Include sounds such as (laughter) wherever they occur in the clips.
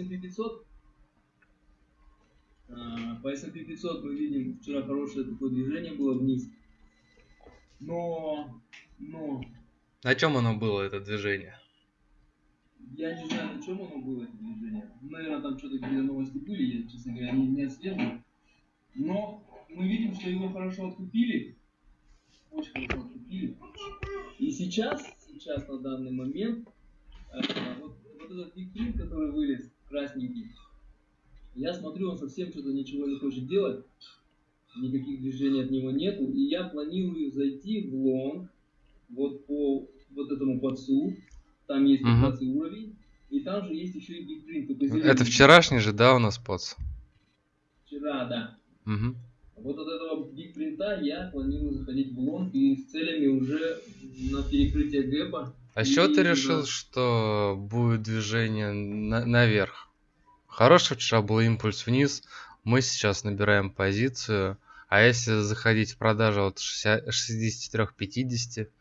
S&P 500. А, По S&P 500 мы видим, вчера хорошее такое движение было вниз. Но, но, На чем оно было, это движение? я не знаю, на чем оно было, это движение. Наверное, там что-то какие-то новости были, я, честно говоря, не, не отслеживаю. Но мы видим, что его хорошо откупили. Очень хорошо откупили. И сейчас, сейчас на данный момент, э, вот, вот этот Big который вылез, красненький, я смотрю, он совсем что-то ничего не хочет делать. Никаких движений от него нету. И я планирую зайти в лонг, вот по вот этому POC у. Там есть. 15 уровень. И там же есть еще и только Это вчерашний же, да, у нас POC? Вчера, да. Мгм. Вот от этого Print я планирую заходить в лонг и с целями уже на перекрытие гэпа. А с чего ты решил, что будет движение на- наверх? Хороший вчера был импульс вниз, мы сейчас набираем позицию, а если заходить в продажу от 63-50,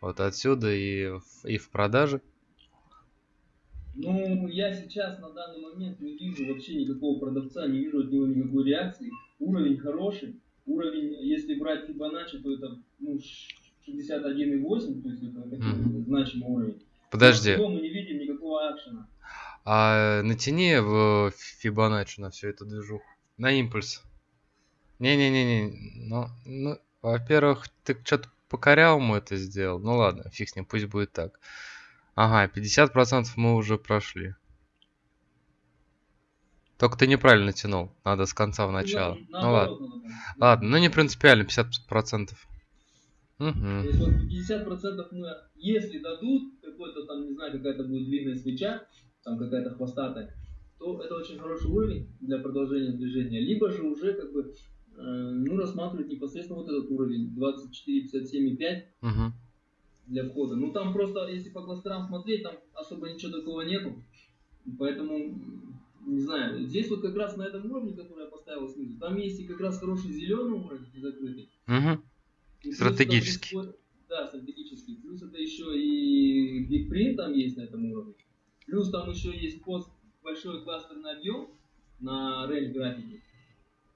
вот отсюда и в, и в продаже, Ну, я сейчас на данный момент не вижу вообще никакого продавца, не вижу от него никакой реакции. Уровень хороший. Уровень, если брать Fibonacci, то это ну, 61,8, то есть это Мгм. значимый уровень. подожди, Но мы не видим никакого акшена. а натяни в Фибоначчи на всю эту движуху, на импульс. Не-не-не-не, ну, ну, во-первых, ты что-то по корявому это сделал, ну ладно, фиг с ним, пусть будет так. Ага, 50% мы уже прошли. Только ты неправильно тянул, надо с конца в начало. Ну, Ну ладно, ладно, ну не принципиально, 50%. То Угу. есть вот 50% мы, если дадут, какой-то там, не знаю, какая-то будет длинная свеча, там какая-то хвостатая, то это очень хороший уровень для продолжения движения. Либо же уже как бы, э, ну, рассматривать непосредственно вот этот уровень 24,57,5 Угу. для входа. Ну, там просто, если по кластерам смотреть, там особо ничего такого нету. Поэтому, не знаю, здесь вот как раз на этом уровне, который я поставил снизу, там есть и как раз хороший зеленый уровень закрытый. Угу. Стратегический. Да, стратегический. Плюс это еще и Big Print там есть на этом уровне. Плюс там еще есть пост большой кластерный объем на рейндж графике.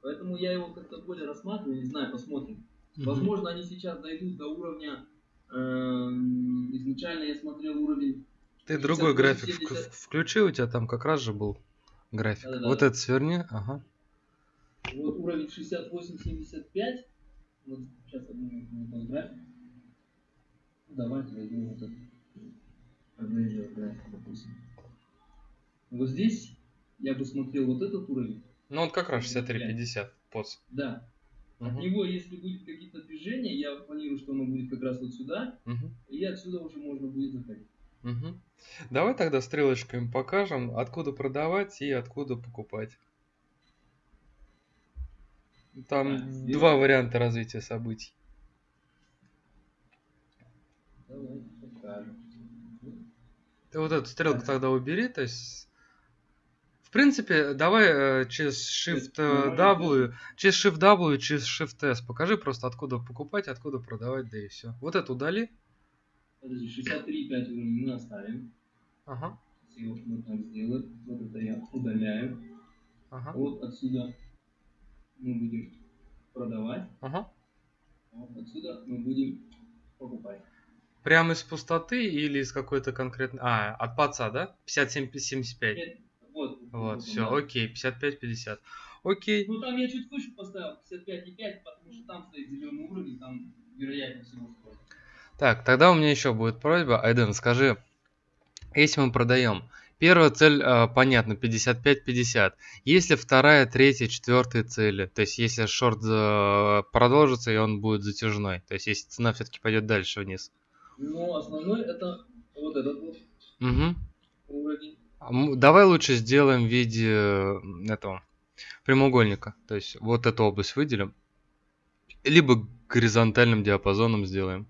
Поэтому я его как-то более рассматриваю, не знаю, посмотрим. Возможно, они сейчас дойдут до уровня. эм, изначально я смотрел уровень. Ты другой 58, график вк- 70. включи, у тебя там как раз же был график. Да-да-да. Вот это сверни, ага. Вот уровень 68-75. Вот сейчас одну график. Ну, Давайте возьмем вот этот. Avengers график, допустим. Вот здесь я бы смотрел вот этот уровень. Ну вот как раз 63-50 поц. Да. От Мгм. него, если будет какие-то движения, я планирую, что оно будет как раз вот сюда, Мгм. и отсюда уже можно будет заходить. Мгм. Давай тогда стрелочками покажем, откуда продавать и откуда покупать. Там сделаем. два варианта развития событий. Ты вот эту стрелку тогда убери, то есть... В принципе, давай э, через Shift э, нормально W, через Shift W, через Shift S покажи просто откуда покупать, откуда продавать, да и все. Вот это удали. Подожди, 63,5 уровень мы оставим. Ага, Если его мы так сделаем, вот это я удаляю. ага, Вот отсюда мы будем продавать, ага. а вот отсюда мы будем покупать. Прямо из пустоты или из какой-то конкретной... А, от паца, да? 57-75. Нет, Вот, Вот, все, да. окей, 55-50. Окей. Ну там я чуть выше поставил, 55,5, потому что там стоит зеленый уровень, там вероятнее всего стоит. Так, тогда у меня еще будет просьба. Айден, скажи, если мы продаем, первая цель, э, понятно, 55-50. Если вторая, третья, четвертая цели, то есть если шорт э, продолжится и он будет затяжной, то есть если цена все-таки пойдет дальше вниз. Но основной это вот этот вот Мгм. уровень. А Давай лучше сделаем в виде этого прямоугольника. То есть вот эту область выделим. Либо горизонтальным диапазоном сделаем.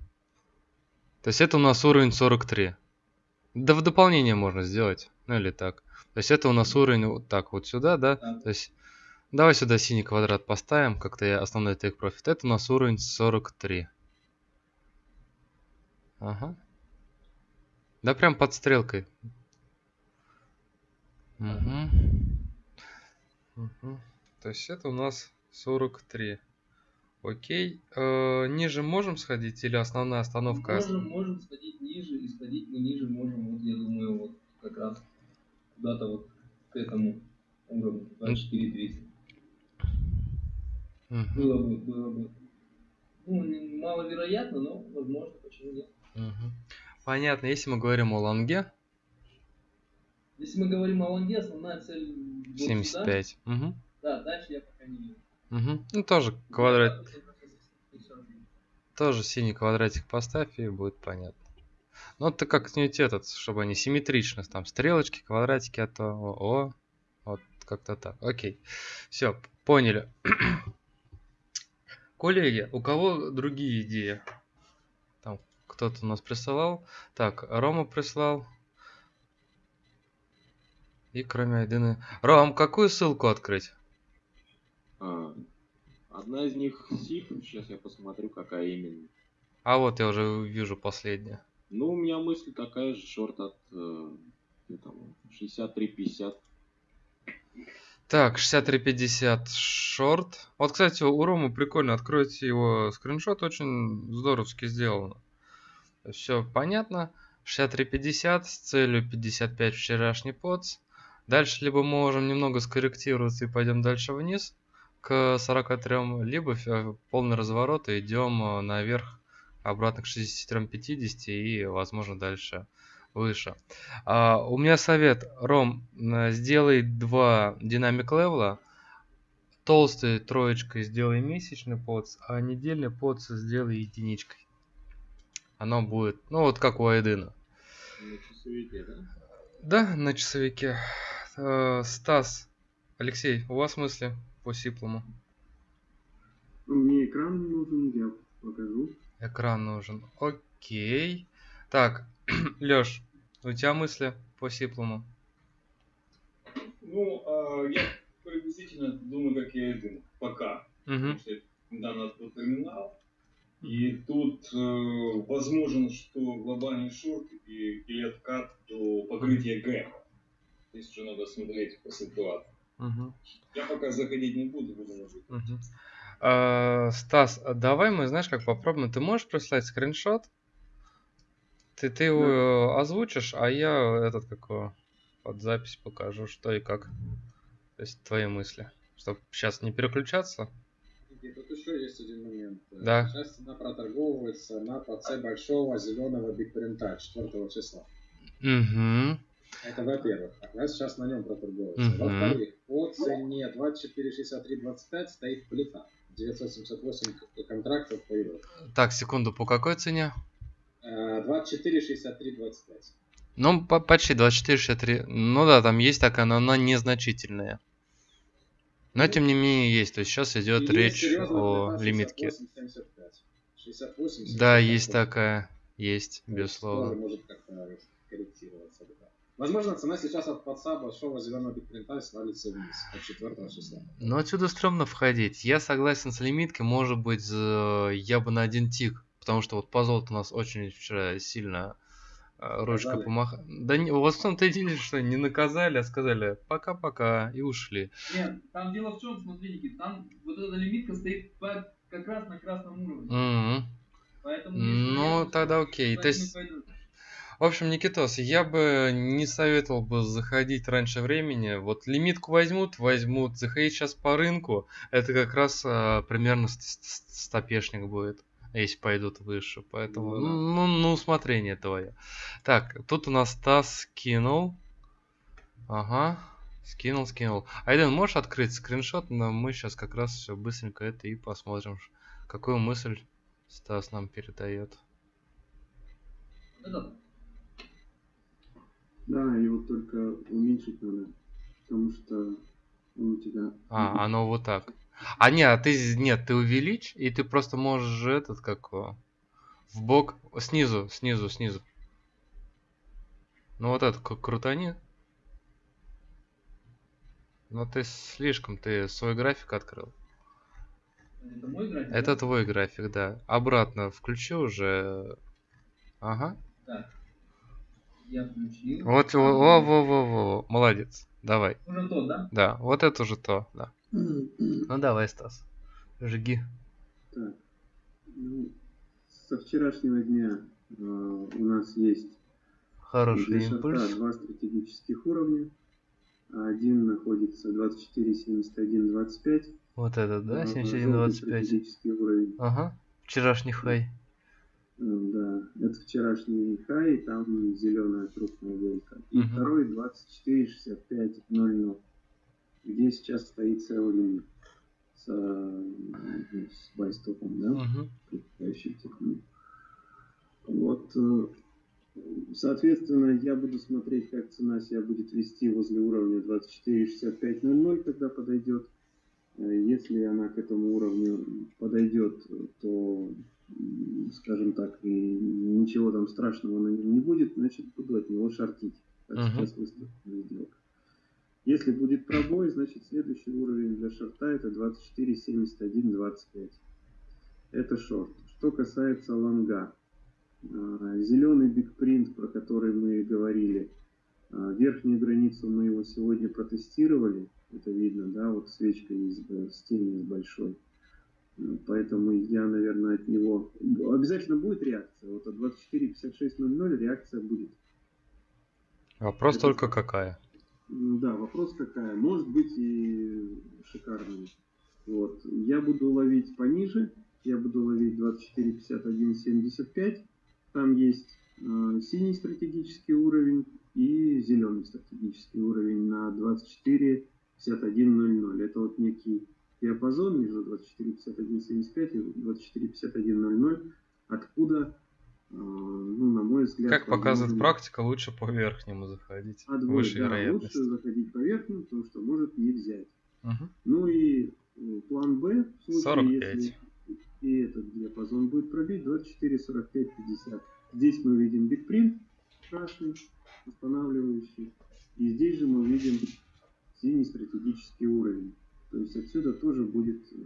То есть это у нас уровень 43. Да в дополнение можно сделать. Ну или так. То есть это у нас уровень вот так вот сюда, да? То есть давай сюда синий квадрат поставим, как-то я основной take profit. Это у нас уровень 43. Ага. Да прям под стрелкой. Угу. Угу. То есть это у нас 43. Окей. Э, ниже можем сходить или основная остановка? Можем, можем сходить ниже, и сходить мы ниже можем, вот я думаю, вот как раз куда-то вот к этому уровню, 24 300. Мгм. Было бы, было бы. Ну, маловероятно, но возможно, почему нет. Мгм. Понятно. Если мы говорим о лонге, Если мы говорим о лонге, основная цель вот сюда. 75. Мгм. Да, дальше я пока не вижу. Мгм. Ну, тоже квадрат, тоже синий квадратик поставь, и будет понятно. Ну, ты как-нибудь этот, чтобы они симметрично, там, стрелочки, квадратики, а то, о, о, вот как-то так. Окей. Все, поняли. (coughs) Коллеги, у кого другие идеи? Там кто-то у нас присылал. Так, Рома прислал. И кроме Айдены... Ром, какую ссылку открыть? А, одна из них SIP, сейчас я посмотрю, какая именно. А вот я уже вижу последняя. Ну, у меня мысль такая же, шорт от э, где там, 63-50. Так, 6350 шорт. Вот, кстати, у Ромы прикольно. Откройте его скриншот. Очень здоровски сделано. Все понятно. 6350 с целью 55 вчерашний подс. Дальше либо мы можем немного скорректироваться и пойдем дальше вниз к 43, либо ф- полный разворот и идем э, наверх обратно к 63-50 и, возможно, дальше выше. А, у меня совет, Ром, м, сделай два динамик левела, толстой троечкой сделай месячный подс, а недельный подс сделай единичкой. Оно будет, ну вот как у Айдена. На часовике, да? Да, на часовике. Э, Стас, Алексей, у вас мысли по сиплому? Мне экран нужен, я покажу. Экран нужен. Окей. Так, (clears throat) Лёш, у тебя мысли по сиплому? Ну, а, я приблизительно думаю, как и один. Пока. Угу. Потому что недавно открыл терминал. И тут э, возможен, что глобальный шорт и, или откат до покрытия гэпа. Здесь уже надо смотреть по ситуации. Угу. Я пока заходить не буду, буду наблюдать. Мгм. А, Стас, а давай мы, знаешь, как попробуем. Ты можешь прислать скриншот? Ты, ты его э, озвучишь, а я этот как под запись покажу, что и как. То есть твои мысли. Чтобы сейчас не переключаться. И тут еще есть один момент. Да. Сейчас цена проторговывается на ПЦ большого зеленого бигпринта 4 числа. Угу. Это во-первых. Она сейчас на нем проторговывается. Мгм. Во-вторых, по цене 24,63,25 стоит плита. 978 к- контрактов по евро. Так, секунду, по какой цене? Э, 24,63,25. Ну, по- почти 24-63. Ну да, там есть такая, но она незначительная. Но тем не менее есть. То есть сейчас идет И речь о лимитке. 68,75. 68, Да, 75 есть такая. Есть, тоже безусловно. может как-то корректироваться. да. Возможно, цена сейчас от подса большого зеленого бигпринта свалится вниз от 4 числа. Но отсюда стрёмно входить. Я согласен с лимиткой, может быть, я бы на один тик. Потому что вот по золоту у нас очень вчера сильно э, ручкой Наказали? помахали. Да не, у вас в том-то и деле, что не наказали, а сказали пока-пока и ушли. Нет, там дело в чем, смотри, Никит, там вот эта лимитка стоит по- как раз на красном уровне. Мгм. Поэтому Ну, тогда окей. То есть-. В общем, Никитос, я бы не советовал бы заходить раньше времени. Вот лимитку возьмут, возьмут. Заходить сейчас по рынку, это как раз а, примерно ст- ст- стопешник будет, если пойдут выше. Поэтому, Ну да. ну, на усмотрение твое. Так, тут у нас Стас скинул. Ага, скинул, скинул. Айден, можешь открыть скриншот? Но мы сейчас как раз все быстренько это и посмотрим, какую мысль Стас нам передает. Это Да, его только уменьшить надо, потому что он у тебя... А, оно вот так. А нет, а ты нет, ты увеличь, и ты просто можешь этот как его, в бок снизу, снизу, снизу. Ну вот это к- крутани. Но ты слишком, ты свой график открыл. Это мой график? Это твой график, да. Обратно включи уже. Ага. Так. Я включил. Вот, во, во, во, во, во, молодец. Давай. Уже тот, да? Да, вот это уже то, да. Ну давай, Стас. Жги. Так. Ну, со вчерашнего дня э, у нас есть Хороший для шарта импульс. два стратегических уровня. Один находится 24, 71, 25. Вот этот, да, а, 71, желтый 25. стратегический уровень. Ага. Вчерашний хай. Э, Да, это вчерашний хай, там зеленая крупная вилка. И Мгм. второй 24, 65, 00, где сейчас стоит Сеолин с, э, с байстопом, да? Мгм. предпочитающий техну. Вот, э, соответственно, я буду смотреть, как цена себя будет вести возле уровня 24.65.00, когда подойдет. Если она к этому уровню подойдет, то, скажем так, и ничего там страшного на нем не будет, значит, буду от него шортить. Как Мгм. сейчас выставлена сделка. Если будет пробой, значит, следующий уровень для шорта это 24.71.25. Это шорт. Что касается лонга. Зеленый бигпринт, про который мы говорили, а, верхнюю границу мы его сегодня протестировали. Это видно, да, вот свечка есть э, с тенью большой. Поэтому я, наверное, от него... Обязательно будет реакция. Вот от 24.56.00 реакция будет. Вопрос Это только какая. М, Да, вопрос какая. Может быть и шикарная. Вот. Я буду ловить пониже. Я буду ловить 24.51.75. Там есть э, синий стратегический уровень и зеленый стратегический уровень на 24.51.00. Это вот некий диапазон между 24.51.75 и 24.51.00, откуда, э, ну, на мой взгляд, Как показывает практика, лучше по верхнему заходить. а двое, Выше да, вероятность. лучше заходить по верхнему, потому что может не взять. Мгм. Ну и э, план Б, в случае, 45. если и этот диапазон будет пробить, 24, 45, 50. Здесь мы видим бигпринт красный, останавливающий. И здесь же мы видим синий стратегический уровень. То есть отсюда тоже будет э,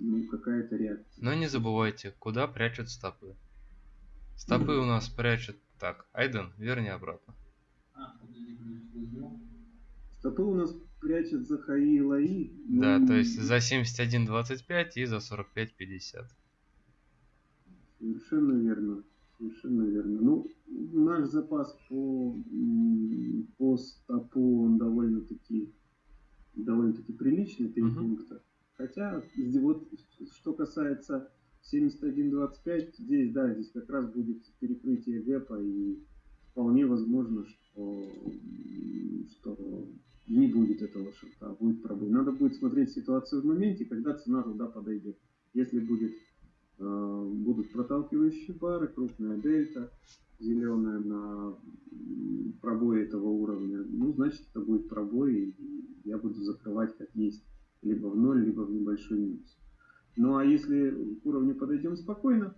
ну, какая-то реакция. Но не забывайте, куда прячут стопы. Стопы у нас прячут так. Айден, верни обратно. А. Стопы у нас прячет за хаи и лаи. Да, ну, то есть за 71.25 и за 45.50. Совершенно верно. Совершенно верно. Ну, наш запас по, по стопу, он довольно-таки довольно-таки приличный, три Мгм. пункта. Хотя, вот, что касается 71.25, здесь, да, здесь как раз будет перекрытие гэпа, и вполне возможно, что, что не будет этого шорта, а будет пробой. Надо будет смотреть ситуацию в моменте, когда цена туда подойдет. Если будет будут проталкивающие пары, крупная дельта, зеленая на пробой этого уровня, ну, значит, это будет пробой, и я буду закрывать как есть, либо в ноль, либо в небольшой минус. Ну, а если к уровню подойдем спокойно,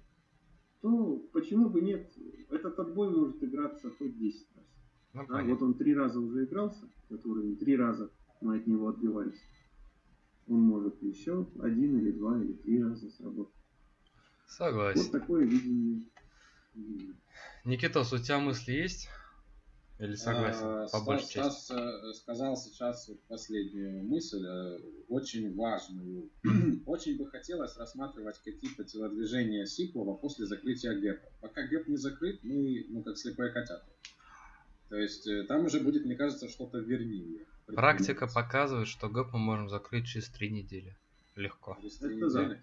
то почему бы нет? Этот отбой может играться хоть 10 раз. Ну, понятно. вот он три раза уже игрался, этот уровень, три раза мы от него отбивались. Он может еще один или два или три раза сработать. Вот Согласен. такое видение. Никитос, у тебя мысли есть? Или согласен? А, По большей Стас, части. Стас, э, сказал сейчас вот последнюю мысль, э, очень важную. (clears throat) Очень бы хотелось рассматривать какие-то телодвижения сиплого после закрытия гэпа. Пока гэп не закрыт, мы ну, как слепые котята. То есть э, там уже будет, мне кажется, что-то вернее. Практика показывает, что гэп мы можем закрыть через три недели. Легко. Через три недели.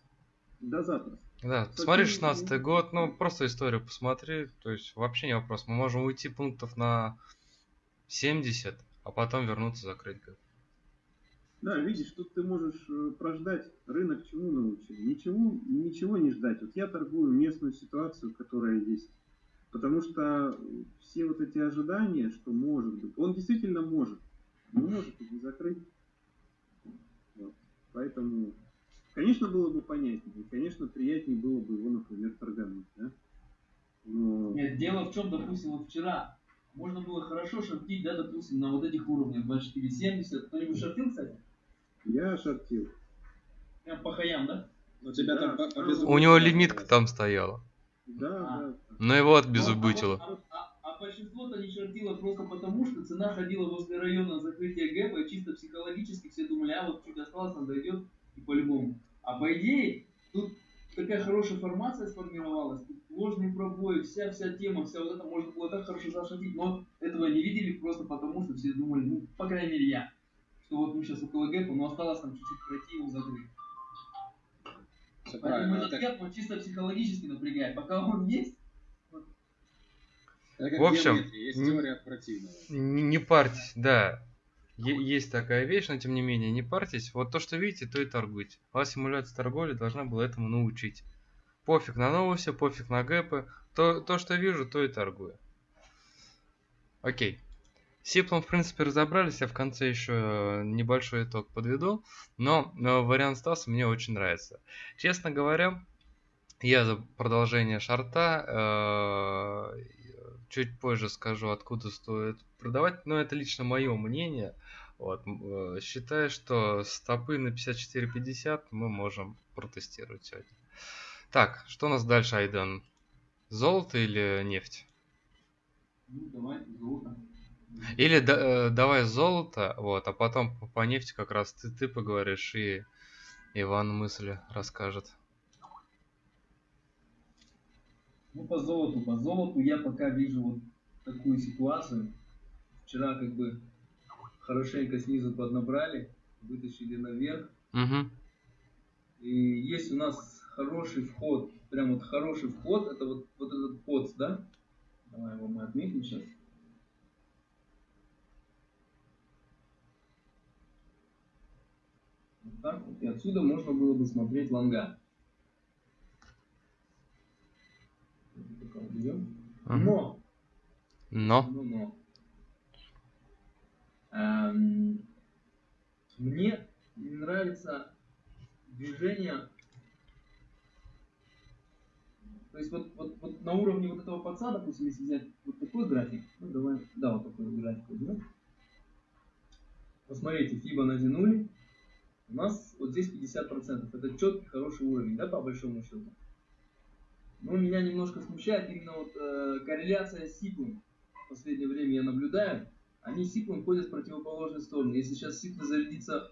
Да завтра. Да, Кстати, смотри ну, 16 год, ну просто историю посмотри, то есть вообще не вопрос. Мы можем уйти пунктов на 70, а потом вернуться закрыть гэп. Да, видишь, тут ты можешь э, прождать рынок чему научил. Ничего, ничего не ждать. Вот я торгую местную ситуацию, которая есть. Потому что все вот эти ожидания, что может быть, он действительно может. Но может и не закрыть. Вот. Поэтому, конечно, было бы понятнее. Конечно, приятнее было бы его, например, торгануть. Да? Но... Нет, дело в чем, допустим, вот вчера можно было хорошо шортить, да, допустим, на вот этих уровнях 24.70. Кто-нибудь шортил, кстати? Я шортил. Прям по хаям, да? У тебя Да, там по- У него лимитка там стояла, Да, А. да. но его Ну, отбезубытило. А, вот- а- а а большинство-то не шортило просто потому, что цена ходила возле района закрытия гэпа, и чисто психологически все думали, а вот чуть осталось, он дойдет, и по-любому. А по идее, тут такая хорошая формация сформировалась, тут ложные пробои, вся вся тема, вся вот это можно было так хорошо зашатить, но этого не видели просто потому, что все думали, ну, по крайней мере, я, что вот мы сейчас около гэпа, но осталось там чуть-чуть пройти его закрыть. Все Поэтому этот Это, гэп, он чисто психологически напрягает. Пока он есть, это как В общем, геометрия, есть м- теория от противного. Не, не парьтесь, да. Есть такая вещь, но тем не менее, не парьтесь. Вот то, что видите, то и торгуйте. Вас симуляция торговли должна была этому научить. Пофиг на новости, пофиг на гэпы. То, то что вижу, то и торгую. Окей. С Сиплом, в принципе, разобрались. Я в конце еще небольшой итог подведу. Но э, вариант Стаса мне очень нравится. Честно говоря, я за продолжение шарта. э, чуть позже скажу, откуда стоит продавать. Но это лично мое мнение. Вот, э, считаю, что стопы на 54.50 мы можем протестировать сегодня. Так, что у нас дальше, Айден? Золото или нефть? ну давай, золото. Или да- э, давай золото, вот, а потом по, по нефти как раз ты, ты поговоришь и Иван мысли расскажет. Ну, по золоту, по золоту я пока вижу вот такую ситуацию. Вчера как бы хорошенько снизу поднабрали, вытащили наверх. Угу. И есть у нас хороший вход, прям вот хороший вход, это вот, вот этот вход, да? Давай его мы отметим сейчас. Вот так вот. И отсюда можно было бы смотреть уберем. Но Но. ну, но. Эм, мне не нравится движение. То есть вот, вот, вот на уровне вот этого подса, допустим, если взять вот такой график, ну давай, да, вот такой график возьмем. Посмотрите, FIBA натянули. У нас вот здесь 50%. Это четкий, хороший уровень, да, по большому счету. Но меня немножко смущает именно вот э, корреляция с сиклом. В последнее время я наблюдаю. Они сиклом ходят в противоположную сторону. Если сейчас сикл зарядится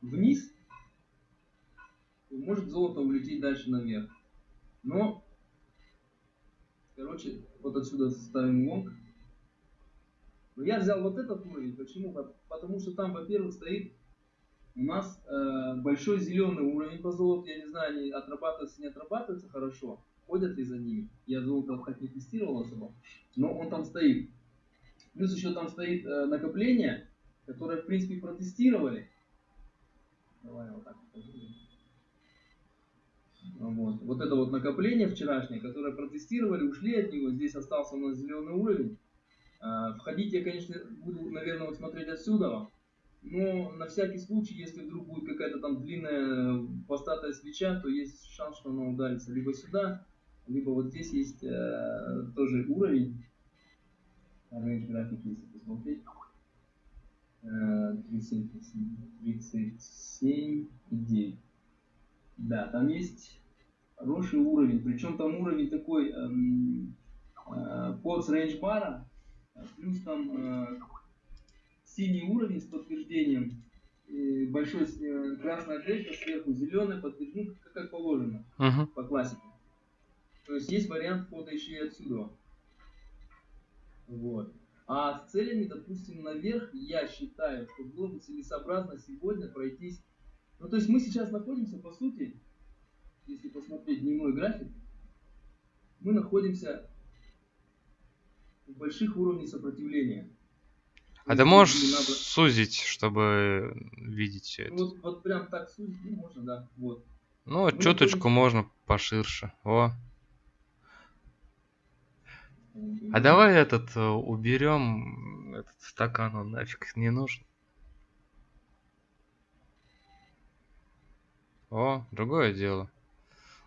вниз, может золото улететь дальше наверх. Но, короче, вот отсюда ставим лонг. Но я взял вот этот уровень. Почему? Пот- Потому что там, во-первых, стоит у нас э, большой зеленый уровень по золоту. Я не знаю, они отрабатываются, не отрабатываются хорошо. Ходят ли за ними. Я золото так не тестировал особо. Но он там стоит. Плюс еще там стоит э, накопление, которое, в принципе, протестировали. Давай вот так покажу. Вот. вот это вот накопление вчерашнее, которое протестировали, ушли от него. Здесь остался у нас зеленый уровень. А, Входить я, конечно, буду, наверное, вот смотреть отсюда. Но на всякий случай, если вдруг будет какая-то там длинная постатая свеча, то есть шанс, что она ударится либо сюда, либо вот здесь есть э, тоже уровень. Range график, если посмотреть. Э, 37, 37 и 9. Да, там есть хороший уровень. Причем там уровень такой эм, э, под с range бара, э, плюс там э, синий уровень с подтверждением, э, большой э, красная дельта сверху, зеленый подтверждение, как, как положено Угу. по классике. То есть есть вариант входа еще и отсюда. Вот. А с целями, допустим, наверх, я считаю, что было бы целесообразно сегодня пройтись. Ну, то есть мы сейчас находимся, по сути, если посмотреть дневной график, мы находимся в больших уровнях сопротивления. А ты можешь надо- сузить, чтобы видеть все это? Ну, Вот, вот прям так сузить, ну, можно, да. Вот. Ну, мы чуточку находимся- можно поширше. О. А давай этот э, уберем этот стакан, он нафиг не нужен. О, другое дело.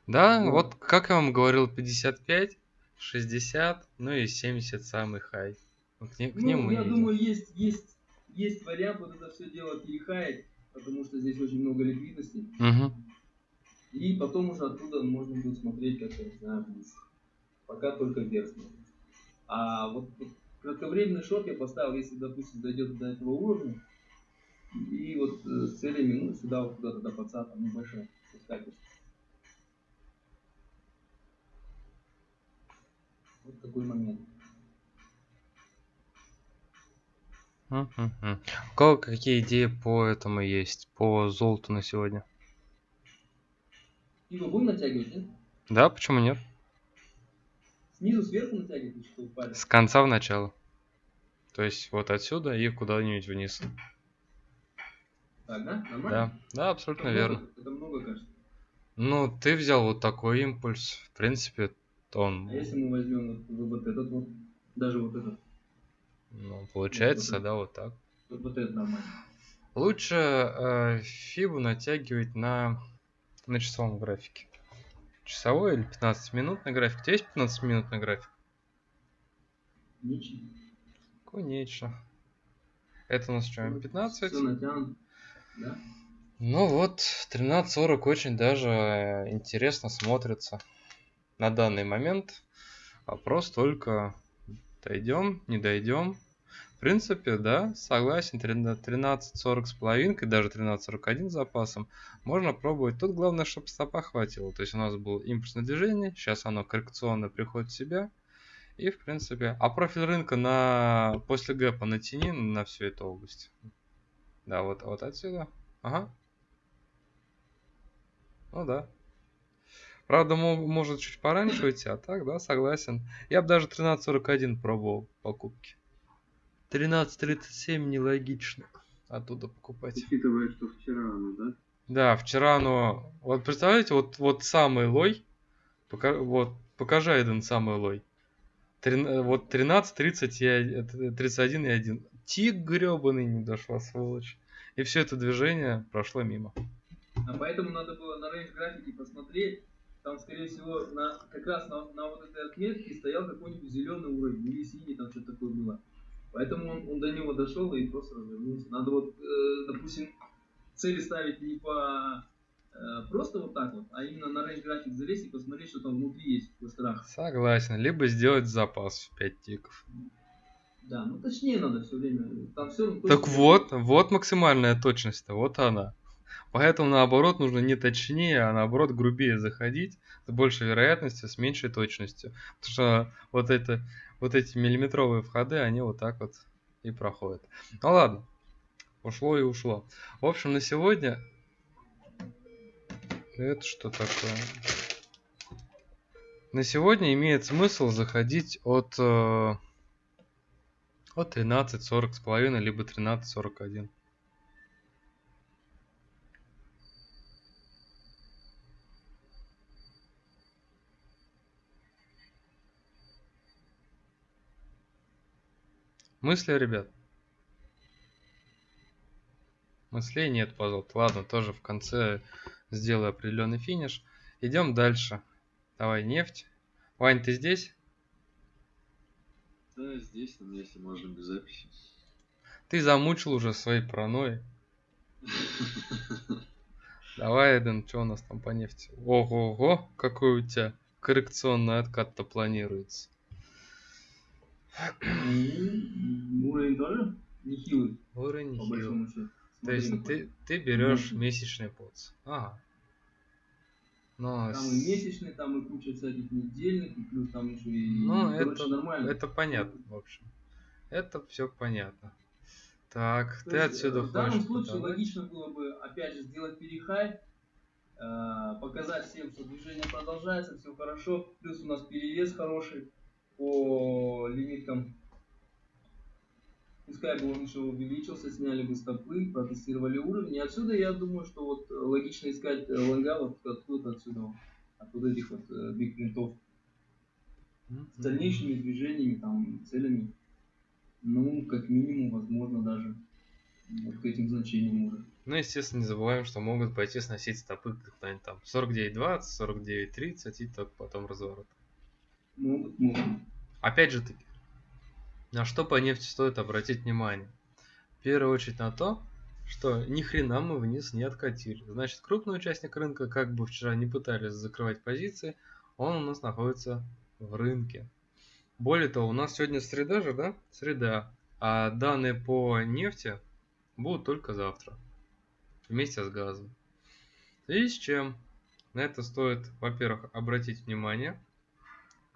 Да, Вот. вот как я вам говорил, 55, 60, ну и 70 самый хай. Ну, К, ним- к ним Ну, мы я идем. думаю, есть, есть, есть вариант вот это все дело перехаять, потому что здесь очень много ликвидности. Мгм. И потом уже оттуда можно будет смотреть, как я не знаю, вниз. Пока только вверх смотреть. А вот, кратковременный шорт я поставил, если, допустим, дойдет до этого уровня, и вот э, с целями, ну, сюда вот куда-то до паца, там небольшой, пускай пусть. Вот такой момент. У кого какие идеи по этому есть? По золоту на сегодня? Его будем натягивать, нет? Да, почему нет? Снизу сверху натягивать, или что упали? С конца в начало. То есть вот отсюда и куда-нибудь вниз. Так, да? Нормально? Да, да, абсолютно Это верно. много- Это много, кажется. Ну, ты взял вот такой импульс. В принципе, он, А если мы возьмем вот, вот этот вот, даже вот этот, ну, получается, Вот да, вот так. вот, вот этот нормально. Лучше э, фибу натягивать на, на часовом графике. Часовой или 15-минутный график. У тебя есть 15-минутный график? Ничего. Конечно. Это у нас что, 15? Все натянуто. Да? Ну вот, 13.40 очень даже э, интересно смотрится на данный момент. Вопрос только дойдем, не дойдем. В принципе, да, согласен, 13.40 с половинкой, даже 13.41 с запасом. Можно пробовать. Тут главное, чтобы стопа хватило. То есть у нас было импульсное движение, сейчас оно коррекционно приходит в себя. И, в принципе, а профиль рынка на после гэпа натяни на всю эту область. Да, вот, вот отсюда. Ага. Ну да. Правда, мо- может чуть пораньше уйти, а так, да, согласен. Я бы даже 13.41 пробовал покупки. 13.37 нелогично оттуда покупать. Учитывая, что вчера оно, да? Да, вчера оно... Вот представляете, вот, вот самый лой. Пока, вот, покажи один самый лой. Трин- э, вот 13, 30 и од- э, 31 и 1. Тик гребаный не дошла, сволочь. И все это движение прошло мимо. А поэтому надо было на range графике посмотреть. Там, скорее всего, на, как раз на, на вот этой отметке стоял какой-нибудь зеленый уровень, или синий, там что-то такое было. Поэтому он, он до него дошел и просто развернулся. Надо вот, э, допустим, цели ставить не по э, просто вот так вот, а именно на range график залезть и посмотреть, что там внутри есть в кластерах. Согласен. Либо сделать запас в 5 тиков. Да, ну точнее надо все время. Там все Так вот, вот максимальная точность-то, вот она. Поэтому наоборот нужно не точнее, а наоборот грубее заходить с большей вероятностью, с меньшей точностью. Потому что вот, это, вот эти миллиметровые входы, они вот так вот и проходят. Ну ладно, ушло и ушло. В общем, на сегодня... Это что такое? На сегодня имеет смысл заходить от, э, от 13.40 с половиной, либо 13.41. Мысли, ребят? Мыслей нет по золоту. Ладно, тоже в конце сделаю определенный финиш. Идем дальше. Давай, нефть. Вань, ты здесь? Да, здесь, но если можно без записи. Ты замучил уже своей паранойей. Давай, Эден, что у нас там по нефти? Ого-го, какой у тебя коррекционный откат-то планируется. Уровень тоже нехилый, Уровень счету. То есть ты, ты берешь месячный поц. Ага. Но Там и месячный, там и куча всяких недельных, и плюс там еще и... Ну, короче, это, нормально. это понятно, в общем. Это все понятно. Так, То ты есть, отсюда э, В данном случае продавать? логично было бы, опять же, сделать перехай, э, показать всем, что движение продолжается, все хорошо, плюс у нас перевес хороший по лимиткам. Пускай бы он еще увеличился, сняли бы стопы, протестировали уровень. И отсюда я думаю, что вот логично искать э, лонга вот откуда отсюда, от вот этих вот э, биг принтов с дальнейшими движениями, там, целями. Ну, как минимум, возможно, даже вот к этим значениям уже. Ну, естественно, не забываем, что могут пойти сносить стопы куда-нибудь там 49.20, 49.30 и только потом разворот. Опять же таки, на что по нефти стоит обратить внимание? В первую очередь на то, что ни хрена мы вниз не откатили. Значит, крупный участник рынка, как бы вчера не пытались закрывать позиции, он у нас находится в рынке. Более того, у нас сегодня среда же, да? Среда. А данные по нефти будут только завтра. Вместе с газом. Связи с чем на это стоит, во-первых, обратить внимание.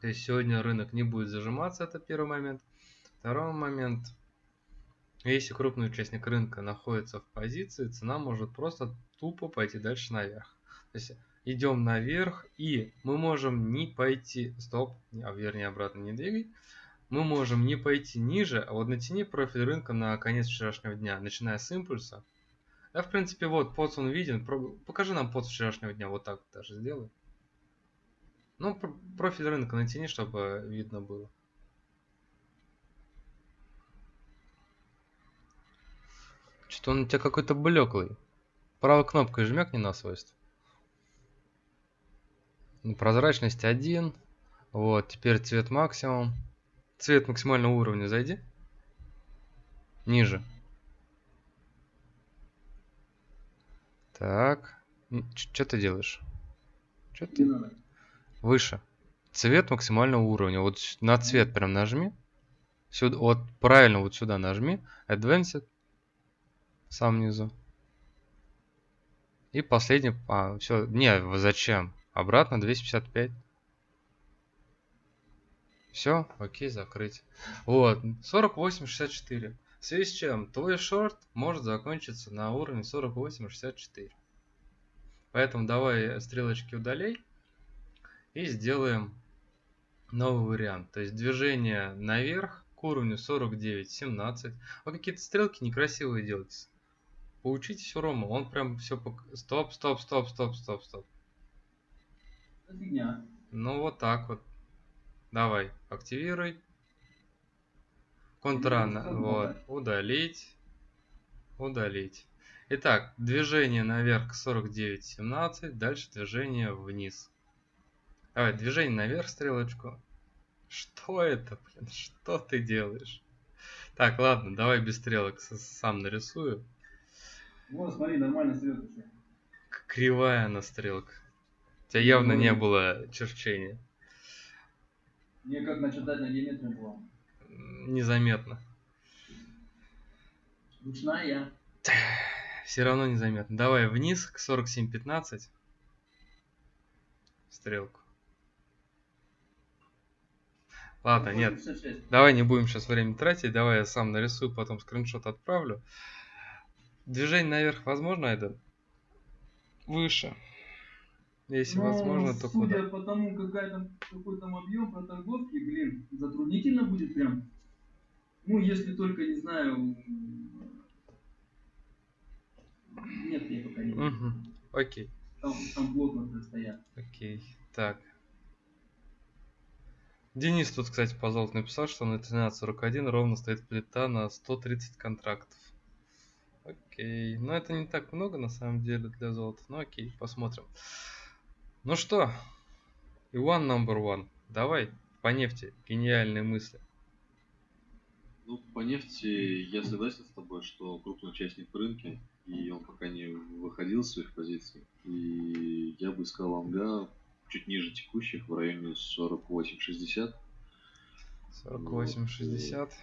То есть сегодня рынок не будет зажиматься, это первый момент. Второй момент. Если крупный участник рынка находится в позиции, цена может просто тупо пойти дальше наверх. То есть идем наверх и мы можем не пойти, стоп, а вернее обратно не двигай, мы можем не пойти ниже, а вот натяни профиль рынка на конец вчерашнего дня, начиная с импульса. Да, в принципе, вот подс он виден, покажи нам подс вчерашнего дня, вот так даже сделай. Ну, профиль рынка натяни, чтобы видно было. Что-то он у тебя какой-то блеклый. Правой кнопкой жмякни на свойство. Прозрачность 1. Вот, теперь цвет максимум. Цвет максимального уровня зайди. Ниже. Так. Что ты делаешь? Что ты? Выше. Цвет максимального уровня. Вот на цвет прям нажми. Сюда, вот правильно вот сюда нажми. Advanced. Сам внизу. И последний... А, все. Не, зачем? Обратно 255. Все, окей, закрыть. Вот, 48.64. В связи с чем твой шорт может закончиться на уровне 48.64. Поэтому давай стрелочки удалей и сделаем новый вариант. То есть движение наверх к уровню 49.17. Вы какие-то стрелки некрасивые делаете. Поучитесь у Рома, он прям все... Пок... Стоп, стоп, стоп, стоп, стоп, стоп. Фигня. Ну вот так вот. Давай, активируй. Контрана, вот, удалить, удалить. Итак, движение наверх 49.17, дальше движение вниз. Давай, движение наверх стрелочку. Что это, блин, что ты делаешь? Так, ладно, давай без стрелок сам нарисую. Вот, смотри, нормально стрелка. Кривая она стрелка. У тебя явно не ну, было черчения. Мне как начертать на геометрии было? Незаметно. Ручная. Все равно незаметно. Давай вниз к 47.15. Стрелку. Ладно, нет. Давай не будем сейчас время тратить. Давай я сам нарисую, потом скриншот отправлю. Движение наверх возможно, это? Выше. Если Но, возможно, то судя куда? по тому, какая там, какой там объем по торговке, блин, затруднительно будет прям. Ну, если только, не знаю... Нет, я пока не Угу. Окей. Там, там плотно стоят. Окей. Так. Денис тут, кстати, по золоту написал, что на 13.41 ровно стоит плита на 130 контрактов. Окей. Но это не так много на самом деле для золота. Ну окей, посмотрим. Ну что, Иван number one, давай по нефти гениальные мысли. Ну, по нефти я согласен с тобой, что крупный участник в рынке, и он пока не выходил из своих позиций. И я бы искал лонга чуть ниже текущих, в районе 48-60. 48-60. Вот,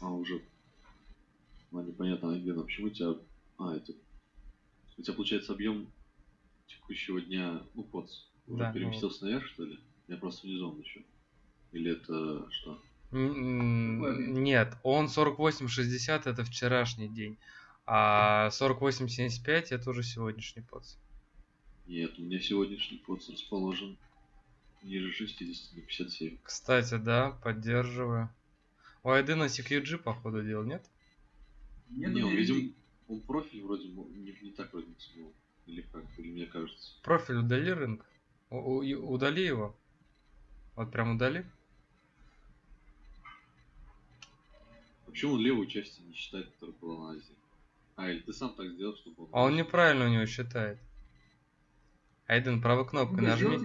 а уже а, непонятно, Альбина, почему у тебя... А, это... У тебя получается объем текущего дня, ну, под да, переместился ну... наверх, что ли? Я просто внизу еще. Или это что? Нет, он 48.60 это вчерашний день, а 48.75 это уже сегодняшний подс. Нет, у меня сегодняшний подс расположен ниже 60 на 57. Кстати, да, поддерживаю. У Айдена CQG походу дел, нет? Нет, не, он, видим, он профиль вроде не, не так вроде смыл. Или как? Или мне кажется? Профиль удали рынок. У, у, удали его. Вот прям удали. Почему он левую часть не считает, которая была на Азии? А, или ты сам так сделал, чтобы он... А он неправильно у него считает. Айден, правой кнопкой ну, нажми.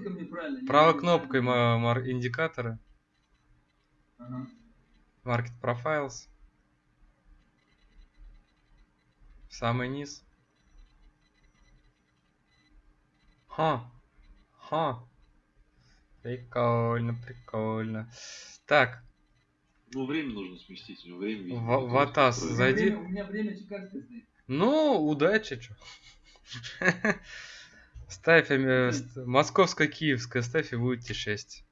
Правой кнопкой индикаторы. Ага. Market Profiles. Самый низ. Ха. Ха. Прикольно, прикольно. Так, Ну, время нужно сместить, время, В- в Атас зайди. время- У меня время чикагское стоит. ну, удачи, чё. (laughs) Ставь э, московско-киевское, ставь и будет тебе 6.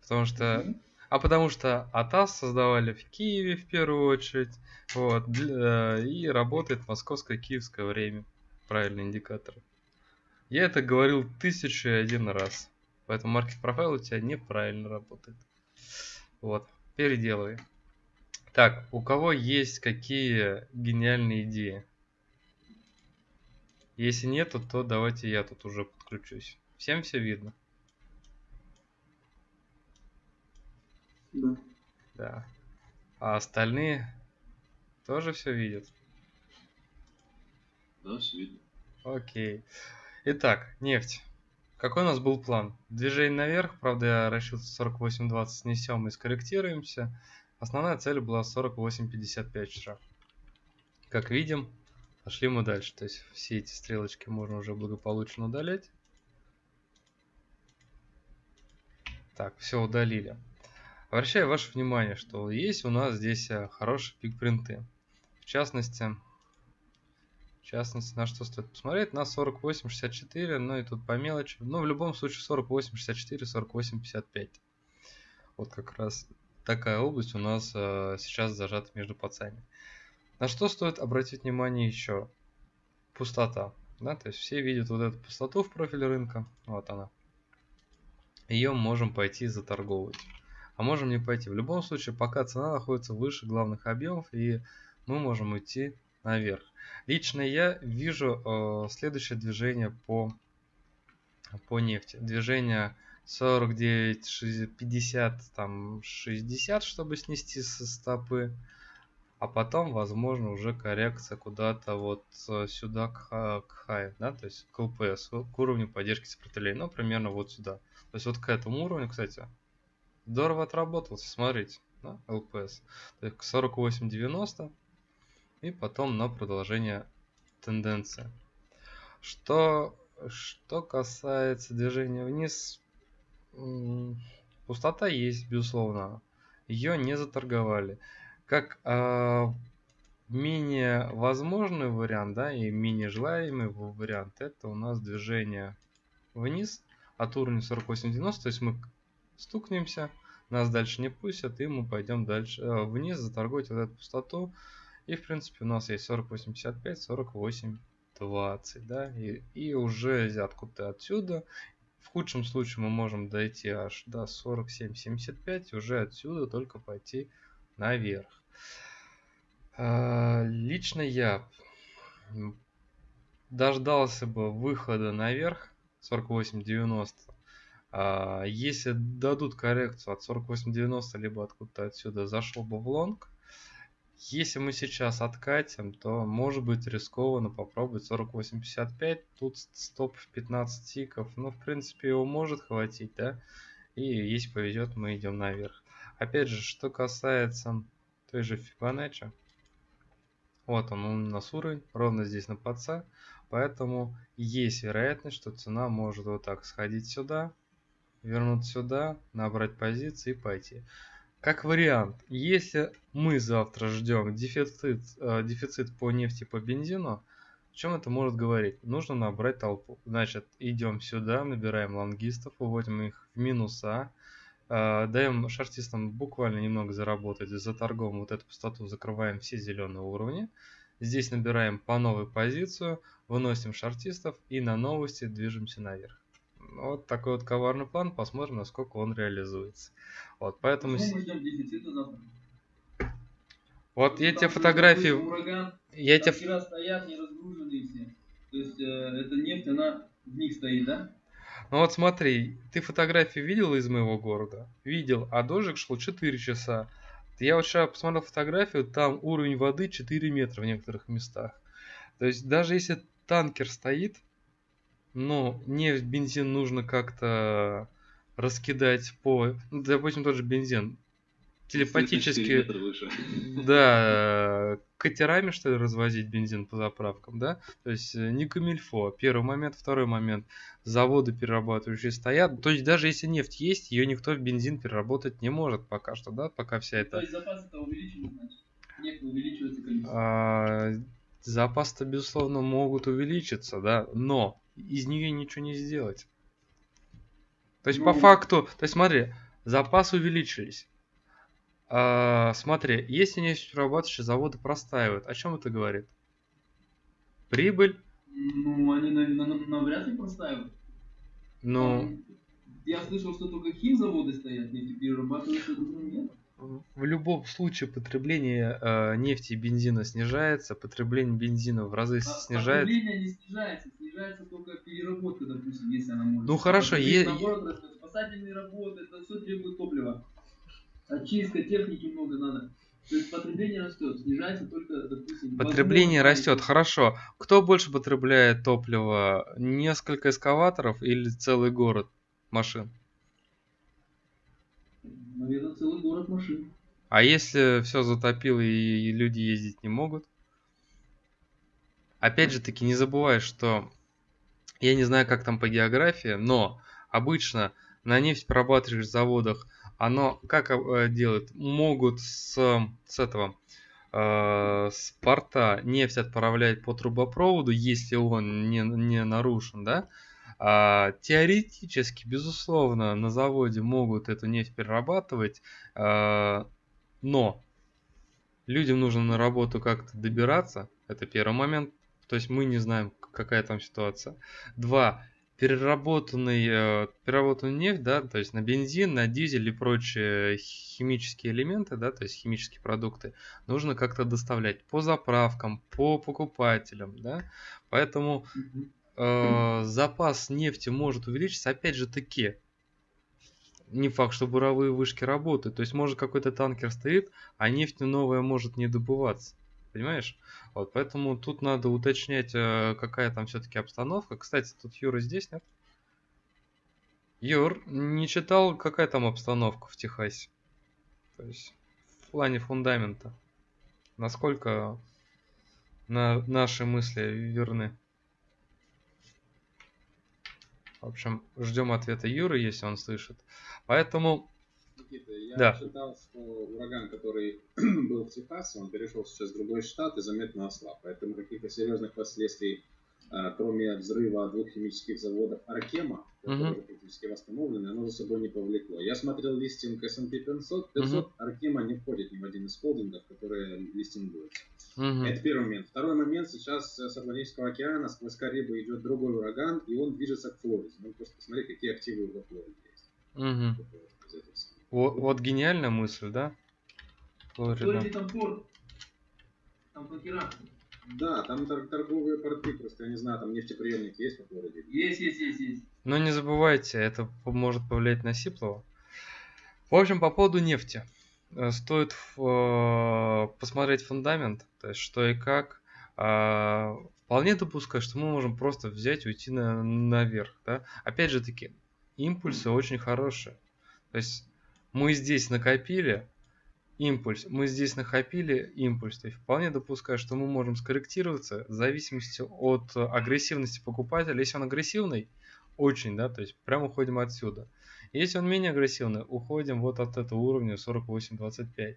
Потому что... Мгм. А потому что АТАС создавали в Киеве в первую очередь. Вот. для- И работает московско-киевское время. Правильный индикатор. Я это говорил тысячу и один раз. Поэтому маркет профайл у тебя неправильно работает. Вот. Переделывай. Так, у кого есть какие гениальные идеи? Если нету, то давайте я тут уже подключусь. Всем все видно? Да. Да. А остальные тоже все видят? Да, все видно. Окей. Итак, нефть. Какой у нас был план? Движение наверх, правда я решил 48.20 снесем и скорректируемся. Основная цель была 48.55 вчера. Как видим, пошли мы дальше. То есть все эти стрелочки можно уже благополучно удалять. Так, все удалили. Обращаю ваше внимание, что есть у нас здесь э, хорошие пик-принты. В частности, в частности, на что стоит посмотреть? На 48.64, ну и тут по мелочи. Но в любом случае 48.64, 48.55. Вот как раз такая область у нас э, сейчас зажата между пацами. На что стоит обратить внимание еще? Пустота. Да? То есть все видят вот эту пустоту в профиле рынка. Вот она. Ее можем пойти заторговывать. А можем не пойти. В любом случае, пока цена находится выше главных объемов, и мы можем идти наверх. Лично я вижу э, следующее движение по, по нефти. Движение 49, 60, 50, там 60, чтобы снести со стопы. А потом, возможно, уже коррекция куда-то вот э, сюда к, к хай, да, то есть к ЛПС, к уровню поддержки сопротивления, ну, примерно вот сюда. То есть вот к этому уровню, кстати, здорово отработался, смотрите, да, ЛПС. То есть к 48.90 и потом на продолжение тенденции. Что, что касается движения вниз, пустота есть, безусловно. Ее не заторговали. Как а, менее возможный вариант, да, и менее желаемый вариант, это у нас движение вниз от уровня 48.90, то есть мы стукнемся, нас дальше не пустят, и мы пойдем дальше э, вниз, заторговать вот эту пустоту. И в принципе у нас есть 48.55, 48.20, да, и, и уже откуда-то отсюда, в худшем случае мы можем дойти аж до 47.75, и уже отсюда только пойти наверх. А, Лично я дождался бы выхода наверх 48.90. А, Если дадут коррекцию от 48.90, либо откуда-то отсюда зашел бы в лонг. Если мы сейчас откатим, то может быть рискованно попробовать 48.55. Тут стоп в 15 тиков. Ну, в принципе, его может хватить, да? И если повезет, мы идем наверх. Опять же, что касается той же Fibonacci. Вот он, у нас уровень, ровно здесь на подца. Поэтому есть вероятность, что цена может вот так сходить сюда, вернуться сюда, набрать позиции и пойти. Как вариант, если мы завтра ждем дефицит, э, дефицит по нефти, по бензину, о чем это может говорить? Нужно набрать толпу. Значит, идем сюда, набираем лонгистов, выводим их в минуса, даем шартистам буквально немного заработать, за торгом вот эту пустоту закрываем все зеленые уровни. Здесь набираем по новой позицию, выносим шартистов и на новости движемся наверх. Вот такой вот коварный план, посмотрим, насколько он реализуется. Вот, поэтому... Вот я Там тебе фотографии... Ураган, Я тебе... вчера стоят не разгруженные все. То есть э, эта нефть, она в них стоит, да? Ну вот смотри, ты фотографии видел из моего города? Видел, а дождик шел 4 часа. Я вот вчера посмотрел фотографию, там уровень воды 4 метра в некоторых местах. То есть даже если танкер стоит, ну, нефть, бензин нужно как-то раскидать по... Ну, допустим, тот же бензин. Телепатически, (laughs) да, катерами, что ли, развозить бензин по заправкам, да? То есть э, не камильфо, первый момент, второй момент. Заводы перерабатывающие стоят. То есть даже если нефть есть, ее никто в бензин переработать не может пока что, да? Пока вся эта... То есть запасы-то увеличивают, значит? Нефть увеличивается количество. А, запасы-то, безусловно, могут увеличиться, да, но из нее ничего не сделать. То есть, ну... по факту, то есть, смотри, запасы увеличились. А, смотри, если нефтеперерабатывающие заводы простаивают, о чем это говорит? Прибыль? Ну, они навряд ли простаивают. Ну... Я слышал, что только химзаводы стоят, нефтеперерабатывающие нет. В любом случае потребление э, нефти и бензина снижается, потребление бензина в разы а, снижается. Потребление не снижается, снижается только переработка, допустим, если она может. Ну хорошо, е... наоборот, спасательные работы, это все требует топлива. Очистка техники много надо. То есть потребление растет, снижается только, допустим... Потребление растет, хорошо. Кто больше потребляет топлива? Несколько эскаваторов или целый город машин? Наверное, целый город машин. А если все затопило и люди ездить не могут? Опять же таки, не забывай, что я не знаю, как там по географии, но обычно на нефтеперерабатывающих заводах оно как э, делают? Могут с, с этого э, с порта нефть отправлять по трубопроводу, если он не, не нарушен, да? А, теоретически, безусловно, на заводе могут эту нефть перерабатывать, а, но людям нужно на работу как-то добираться. Это первый момент. То есть мы не знаем, какая там ситуация. Два. Переработанный, э, переработанную нефть, да, то есть на бензин, на дизель и прочие химические элементы, да, то есть химические продукты, нужно как-то доставлять по заправкам, по покупателям, да. Поэтому э, запас нефти может увеличиться, опять же таки, не факт, что буровые вышки работают. То есть может какой-то танкер стоит, а нефть новая может не добываться. Понимаешь? Вот, поэтому тут надо уточнять, э, какая там все-таки обстановка. Кстати, тут Юра здесь, нет? Юр, не читал, какая там обстановка в Техасе? То есть в плане фундамента. Насколько на наши мысли верны? В общем, ждем ответа Юры, если он слышит. Поэтому... Никита, я да. читал, что ураган, который (clears throat) был в Техасе, он перешел сейчас в другой штат и заметно ослаб. Поэтому каких-то серьезных последствий, а, кроме взрыва двух химических заводов Аркема, которые угу. практически восстановлены, оно за собой не повлекло. Я смотрел листинг S&P 500. 500 угу. Аркема не входит ни в один из холдингов, которые листингуются. Угу. Это первый момент. Второй момент. Сейчас с Атлантического океана сквозь Карибу идет другой ураган, и он движется к Флориде. Ну, просто посмотри, какие активы во Флориде есть. Угу. Вот, вот гениальная мысль, да? Флорида. там порт. Там покера. Да, там торговые порты, просто я не знаю, там нефтеприемник есть во Флориде? Есть, есть, есть, есть. Но не забывайте, это может повлиять на Сиплова. В общем, по поводу нефти. Э, стоит э, посмотреть фундамент, то есть что и как. А, вполне допускаю, что мы можем просто взять и уйти на, наверх. Да? Опять же таки, импульсы очень хорошие. То есть мы здесь накопили импульс, мы здесь накопили импульс. То есть вполне допускаю, что мы можем скорректироваться в зависимости от агрессивности покупателя. Если он агрессивный, очень, да, то есть прямо уходим отсюда. Если он менее агрессивный, уходим вот от этого уровня 48-25.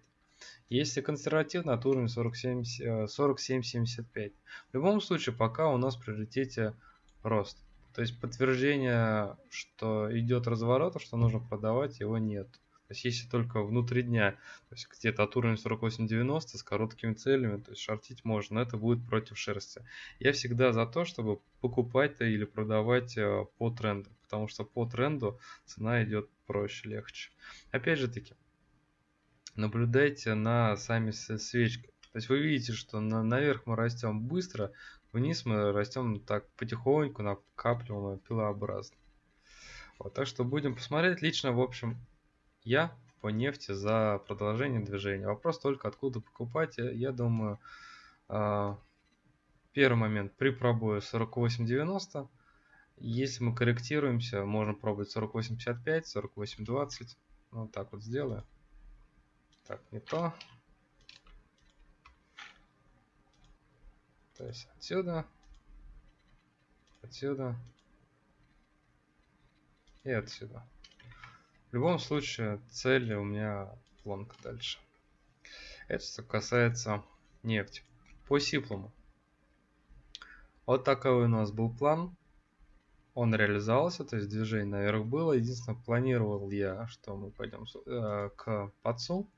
Если консервативно, от уровня 47-75. В любом случае, пока у нас в приоритете рост. То есть подтверждение, что идет разворот, что нужно продавать, его нет. То есть если только внутри дня, то есть где-то от уровня 48-90 с короткими целями, то есть шортить можно, но это будет против шерсти. Я всегда за то, чтобы покупать или продавать э, по тренду, потому что по тренду цена идет проще, легче. Опять же таки, наблюдайте на сами свечки. То есть вы видите, что на, наверх мы растем быстро, вниз мы растем так потихоньку, накапливаемо, пилообразно. Вот, так что будем посмотреть. Лично, в общем, я по нефти за продолжение движения. Вопрос только откуда покупать. Я думаю, а, первый момент при пробое 48.90. Если мы корректируемся, можно пробовать 48.55, 48.20. Ну, вот так вот сделаю. Так, не то. То есть отсюда, отсюда и отсюда. В любом случае, цель у меня планка дальше. Это что касается нефти. По сиплому. Вот такой у нас был план. Он реализовался, то есть движение наверх было. Единственное, планировал я, что мы пойдем э, к подсу.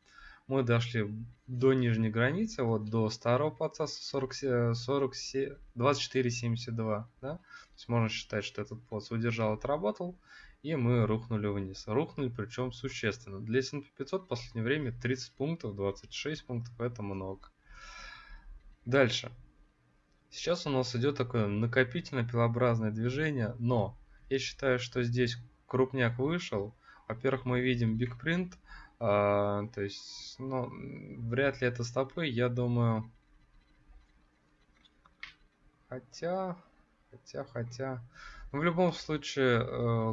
Мы дошли до нижней границы, вот до старого подца 40, 40, 24,72. Да? То есть можно считать, что этот подс удержал, отработал и мы рухнули вниз. Рухнули причем существенно. Для S&P 500 в последнее время 30 пунктов, 26 пунктов, это много. Дальше. Сейчас у нас идет такое накопительно пилообразное движение, но я считаю, что здесь крупняк вышел. Во-первых, мы видим print, а, то есть, ну, вряд ли это стопы, я думаю... Хотя, хотя, хотя... Ну, в любом случае, э,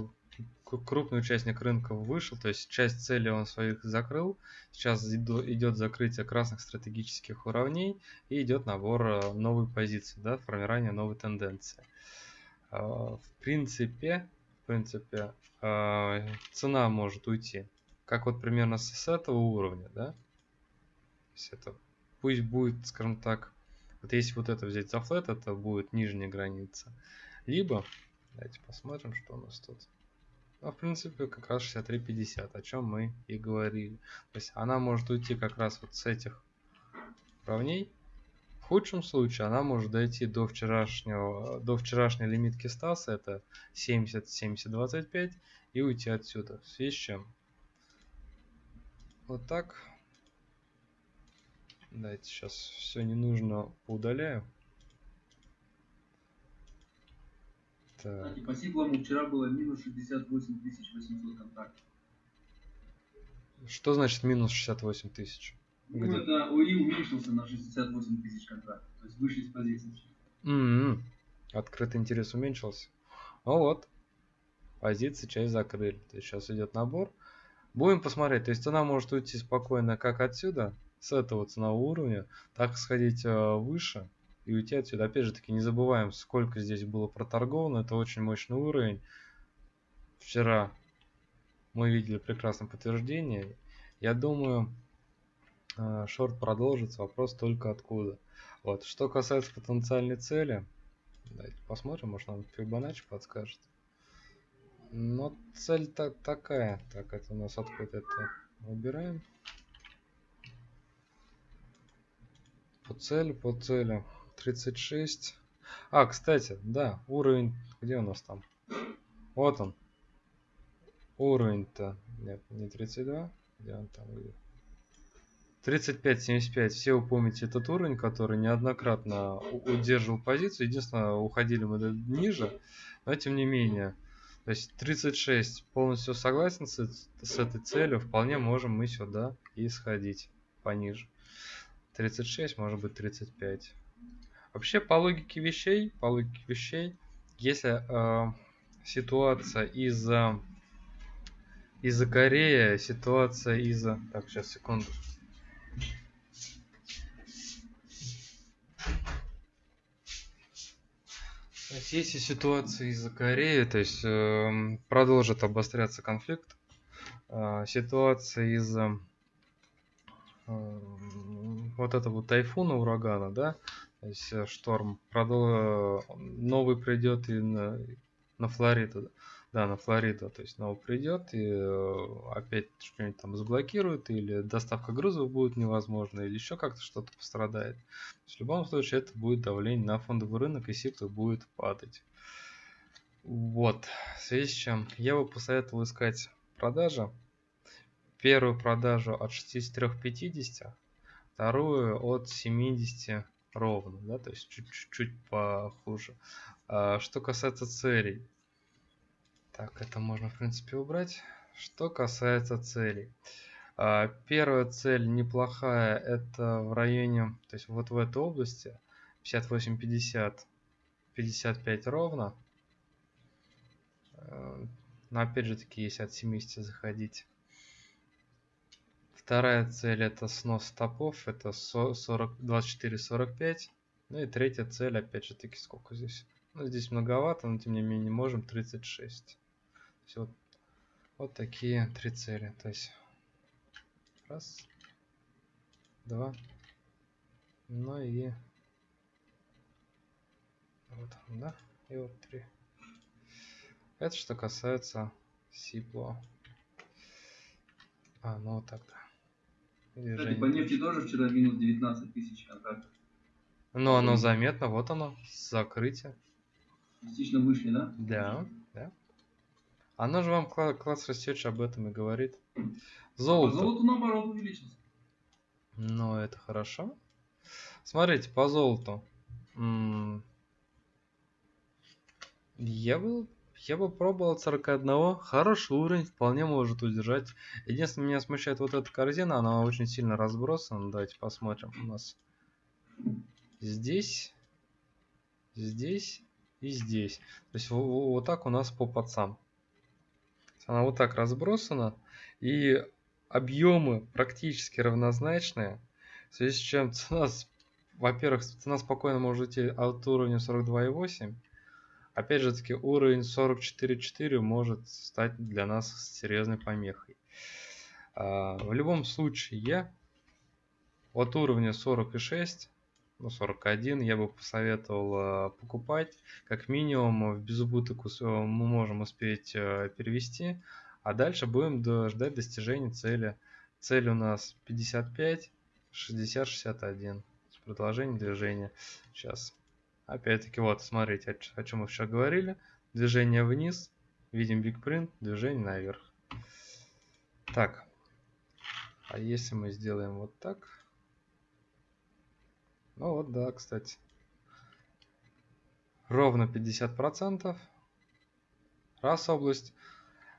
крупный участник рынка вышел, то есть часть цели он своих закрыл. Сейчас идет закрытие красных стратегических уровней и идет набор э, новой позиции, да, формирование новой тенденции. А, в принципе, в принципе, а, цена может уйти, как вот примерно с этого уровня, да. То есть это пусть будет, скажем так, вот если вот это взять за флет, это будет нижняя граница. Либо, давайте посмотрим, что у нас тут. Ну, в принципе, как раз 63.50, о чем мы и говорили. То есть она может уйти как раз вот с этих уровней. В худшем случае она может дойти до вчерашнего, до вчерашней лимитки Стаса, это 70-70-25, и уйти отсюда. В связи с чем? Вот так. Давайте сейчас все не нужно поудаляю. Так. Кстати, по сиплому вчера было минус 68 800 контактов. Что значит минус 68 тысяч? Ну, Где? это ОИ уменьшился на 68 тысяч контрактов, то есть вышли из позиции. Mm-hmm. Открытый интерес уменьшился. Ну вот, позиции часть закрыли. То есть сейчас идет набор. Будем посмотреть. То есть цена может уйти спокойно как отсюда, с этого ценового уровня, так сходить э, выше и уйти отсюда. Опять же таки, не забываем, сколько здесь было проторговано. Это очень мощный уровень. Вчера мы видели прекрасное подтверждение. Я думаю, э, шорт продолжится. Вопрос только откуда. Вот. Что касается потенциальной цели, давайте посмотрим, может нам Фибоначчи подскажет. Но цель-то такая. Так, это у нас откуда это выбираем. По цели, по цели. 36. А, кстати, да, уровень... Где у нас там? Вот он. Уровень-то... Нет, не 32. Где он там? 35-75. Все вы помните этот уровень, который неоднократно удерживал позицию. Единственное, уходили мы ниже. Но тем не менее. То есть 36 полностью согласен с, с этой целью. Вполне можем мы сюда и сходить пониже. 36, может быть 35. Вообще, по логике вещей, по логике вещей, если э, ситуация из-за из-за Кореи, ситуация из-за... Так, сейчас, секунду. Есть, если ситуация из-за Кореи, то есть э, продолжит обостряться конфликт, э, ситуация из-за э, вот этого тайфуна, урагана, да, то есть э, шторм продол... новый придет и на, на Флориду. Да, на Флориду. То есть новый придет и э, опять что-нибудь там заблокирует, или доставка грузов будет невозможна, или еще как-то что-то пострадает. в любом случае это будет давление на фондовый рынок, и сиклы будет падать. Вот. В связи с чем я бы посоветовал искать продажи. Первую продажу от 63.50, вторую от 70 ровно, да, то есть чуть-чуть похуже. А, что касается целей, так, это можно, в принципе, убрать. Что касается целей. А, первая цель неплохая, это в районе, то есть вот в этой области, 58-50, 55 ровно. А, но опять же таки, если от 70 заходить. Вторая цель это снос стопов, это 24-45. Ну и третья цель, опять же таки, сколько здесь? Ну, здесь многовато, но тем не менее можем 36. Все, вот, вот такие три цели. То есть раз, два, ну и вот, да, и вот три. Это что касается Сипло. А, ну вот тогда. Кстати, по нефти тоже вчера минус 19 тысяч контрактов. Ну, оно заметно, вот оно, закрытие. Частично вышли, да? Да, да. Оно же вам кла- класс Research об этом и говорит. А Золото. золото наоборот увеличился. Ну, это хорошо. Смотрите, по золоту. Я бы, я бы пробовал от 41. Хороший уровень, вполне может удержать. Единственное, меня смущает вот эта корзина, она очень сильно разбросана. Давайте посмотрим. У нас здесь, здесь и здесь. То есть во- во- вот так у нас по пацам. Она вот так разбросана. И объемы практически равнозначные. В связи с чем цена, во-первых, цена спокойно может идти от уровня 42,8. Опять же таки, уровень 44,4 может стать для нас серьезной помехой. А, В любом случае, от уровня 46, ну 41, я бы посоветовал а, покупать. Как минимум в безубыток мы можем успеть э, перевести. А дальше будем ждать достижения цели. Цель у нас 55, 60, 61. С Продолжение движения. Сейчас. Опять-таки, вот, смотрите, о, чем мы вчера говорили. Движение вниз. Видим Print, движение наверх. Так. А если мы сделаем вот так? Ну вот, да, кстати. Ровно 50%. Раз область.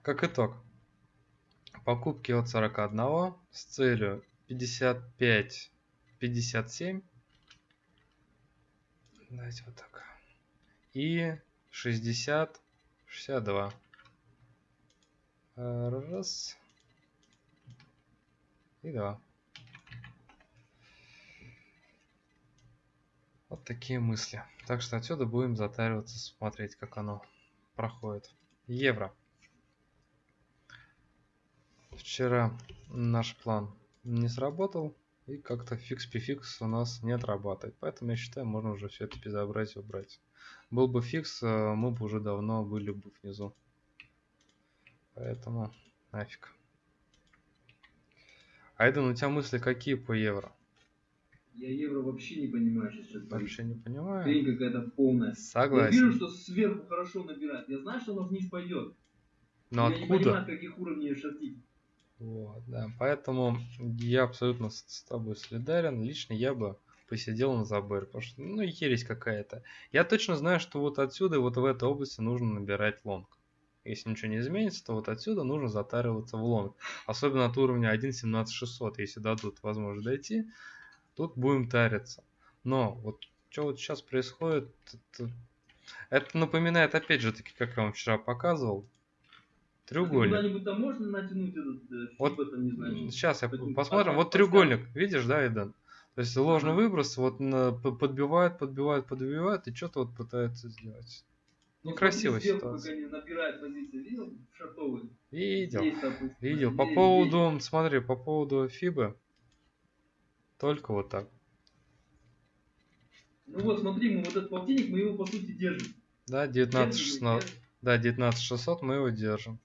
Как итог. Покупки от 41 с целью 55-57. Давайте вот так. И 60-62. Раз. И два. Вот такие мысли. Так что отсюда будем затариваться, смотреть, как оно проходит. Евро. Вчера наш план не сработал, и как-то фикс-префикс у нас не отрабатывает. Поэтому я считаю, можно уже все это безобразие убрать. Был бы фикс, э, мы бы уже давно были бы внизу. Поэтому нафиг. Айден, у тебя мысли какие по евро? Я евро вообще не понимаю, сейчас. Вообще не понимаю. Хрень какая-то полная. Я Согласен. вижу, что сверху хорошо набирает. Я знаю, что оно вниз пойдет. Но я не откуда? понимаю, каких уровней шортить. Вот, да. Поэтому я абсолютно с, тобой солидарен. Лично я бы посидел на заборе, потому что, ну, ересь какая-то. Я точно знаю, что вот отсюда, вот в этой области нужно набирать лонг. Если ничего не изменится, то вот отсюда нужно затариваться в лонг. Особенно от уровня 1.17600. Если дадут возможность дойти, тут будем тариться. Но вот что вот сейчас происходит, это, это напоминает, опять же таки, как я вам вчера показывал, треугольник. Куда-нибудь там можно натянуть этот э, Вот там, не знаю. Сейчас я посмотрим. Вот треугольник, видишь, да, Эден? То есть ложный выброс, вот подбивает, подбивает, подбивает, и что-то вот пытается сделать. Ну, Некрасивая ситуация. Видел? Видел, видел. По поводу, смотри, по поводу Фибы, только вот так. Ну вот, смотри, мы вот этот полтинник, мы его по сути держим. Да, Держим, 19 мы 16, держим. да, 19 600 мы его держим.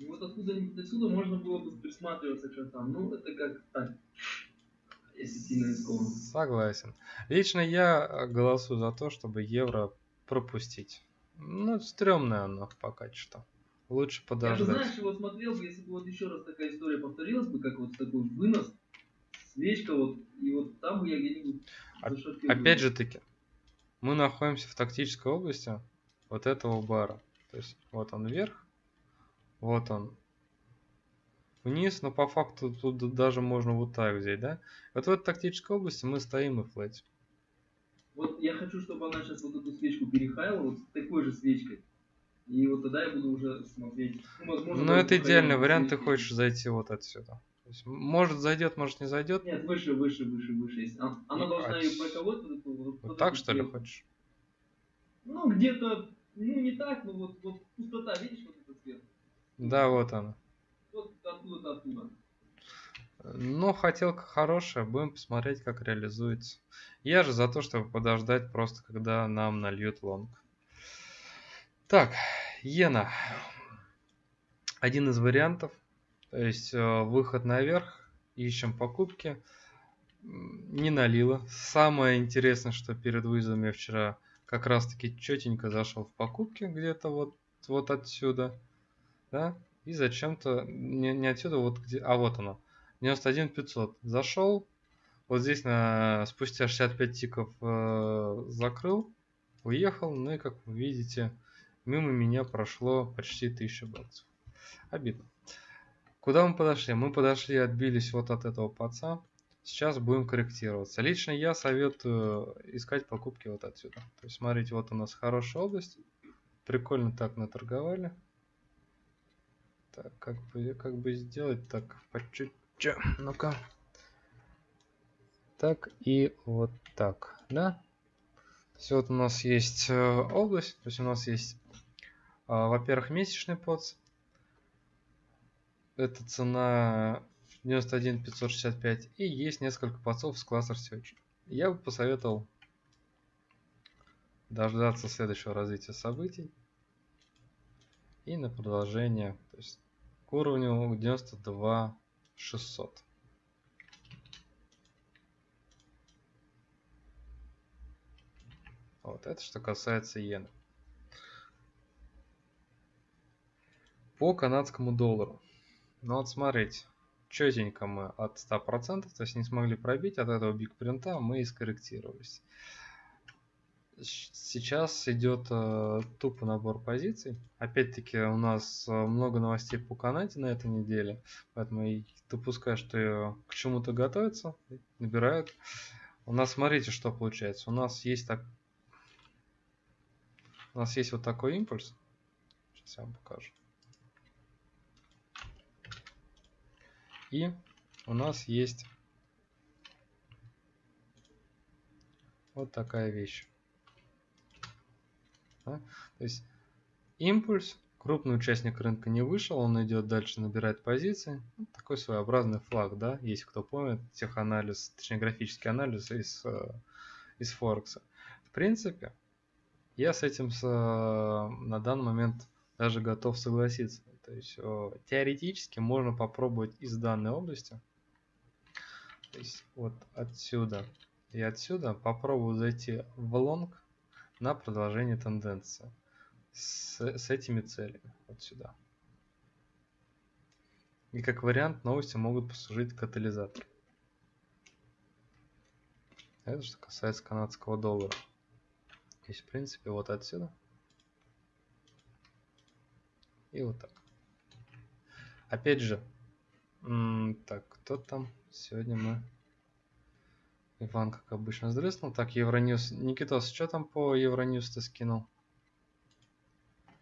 И вот откуда-нибудь отсюда можно было бы присматриваться к шартам. Ну, это как так. Если сильно рискованно. Согласен. Лично я э, голосую за то, чтобы евро пропустить. Ну, стрёмное оно пока что. Лучше Я бы, подождать. знаешь, его смотрел бы, если бы вот еще раз такая история повторилась бы, как вот такой вынос, свечка вот, и вот там бы я где-нибудь Оп- зашортил бы. Опять же таки, мы находимся в тактической области вот этого бара. То есть вот он вверх, вот он вниз, но по факту тут даже можно вот так взять, да? Вот в этой тактической области мы стоим и флетим. Вот я хочу, чтобы она сейчас вот эту свечку перехаяла вот с такой же свечкой. И вот тогда я буду уже смотреть. Ну, возможно, Но это идеальный вариант, ты хочешь зайти вот отсюда. есть, может зайдет, может не зайдет. Нет, выше, выше, выше, выше. Если она, она Ну, должна а ее проколоть. Вот, вот, Вот так что ли хочешь? Ну, где-то, ну не так, но вот, вот пустота, видишь, вот? Да, вот она. Вот оттуда, оттуда. Ну, хотелка хорошая, будем посмотреть, как реализуется. Я же за то, чтобы подождать просто, когда нам нальют лонг. Так, иена. Один из вариантов. То есть э, выход наверх, ищем покупки. Не налило. Самое интересное, что перед выездом я вчера как раз таки четенько зашел в покупки где-то вот, вот отсюда. Да? И зачем-то, не, не отсюда, вот где, а вот оно. 91 500. Зашел. Вот здесь на, спустя 65 тиков э, закрыл. Уехал. Ну и как вы видите, мимо меня прошло почти 1000 баксов. Обидно. Куда мы подошли? Мы подошли, отбились вот от этого паца. Сейчас будем корректироваться. Лично я советую искать покупки вот отсюда. То есть смотрите, вот у нас хорошая область. Прикольно так наторговали. Так, как бы, как бы сделать так по чуть-чуть. Ну-ка. Так и вот так, да? Все, вот у нас есть э, область, то есть у нас есть, э, во-первых, месячный подс. Это цена 91 565. И есть несколько подсов с класса Search. Я бы посоветовал дождаться следующего развития событий. И на продолжение, то есть к уровню 92 600. Вот это что касается иены. По канадскому доллару. Ну вот смотрите, четенько мы от 100%, то есть не смогли пробить от этого биг принта, мы и скорректировались. Сейчас идет э, тупо набор позиций. Опять-таки у нас э, много новостей по Канаде на этой неделе, поэтому и допускаю, что э, к чему-то готовятся, набирают. У нас смотрите, что получается. У нас есть так, у нас есть вот такой импульс. Сейчас я вам покажу. И у нас есть вот такая вещь. Да? То есть импульс, крупный участник рынка не вышел, он идет дальше, набирает позиции. Ну, такой своеобразный флаг, да, если кто помнит, теханализ, точнее графический анализ из, э, из Форекса. В принципе, я с этим с, на данный момент даже готов согласиться. То есть э, теоретически можно попробовать из данной области, то есть вот отсюда и отсюда попробую зайти в лонг на продолжение тенденции с, с этими целями вот сюда. И как вариант новости могут послужить катализатором. Это что касается канадского доллара. Есть, в принципе, вот отсюда. И вот так. Опять же, так, кто там? Сегодня мы... Иван, как обычно, сдрыснул. Так, Евроньюз. Никитос, что там по Евроньюз ты скинул?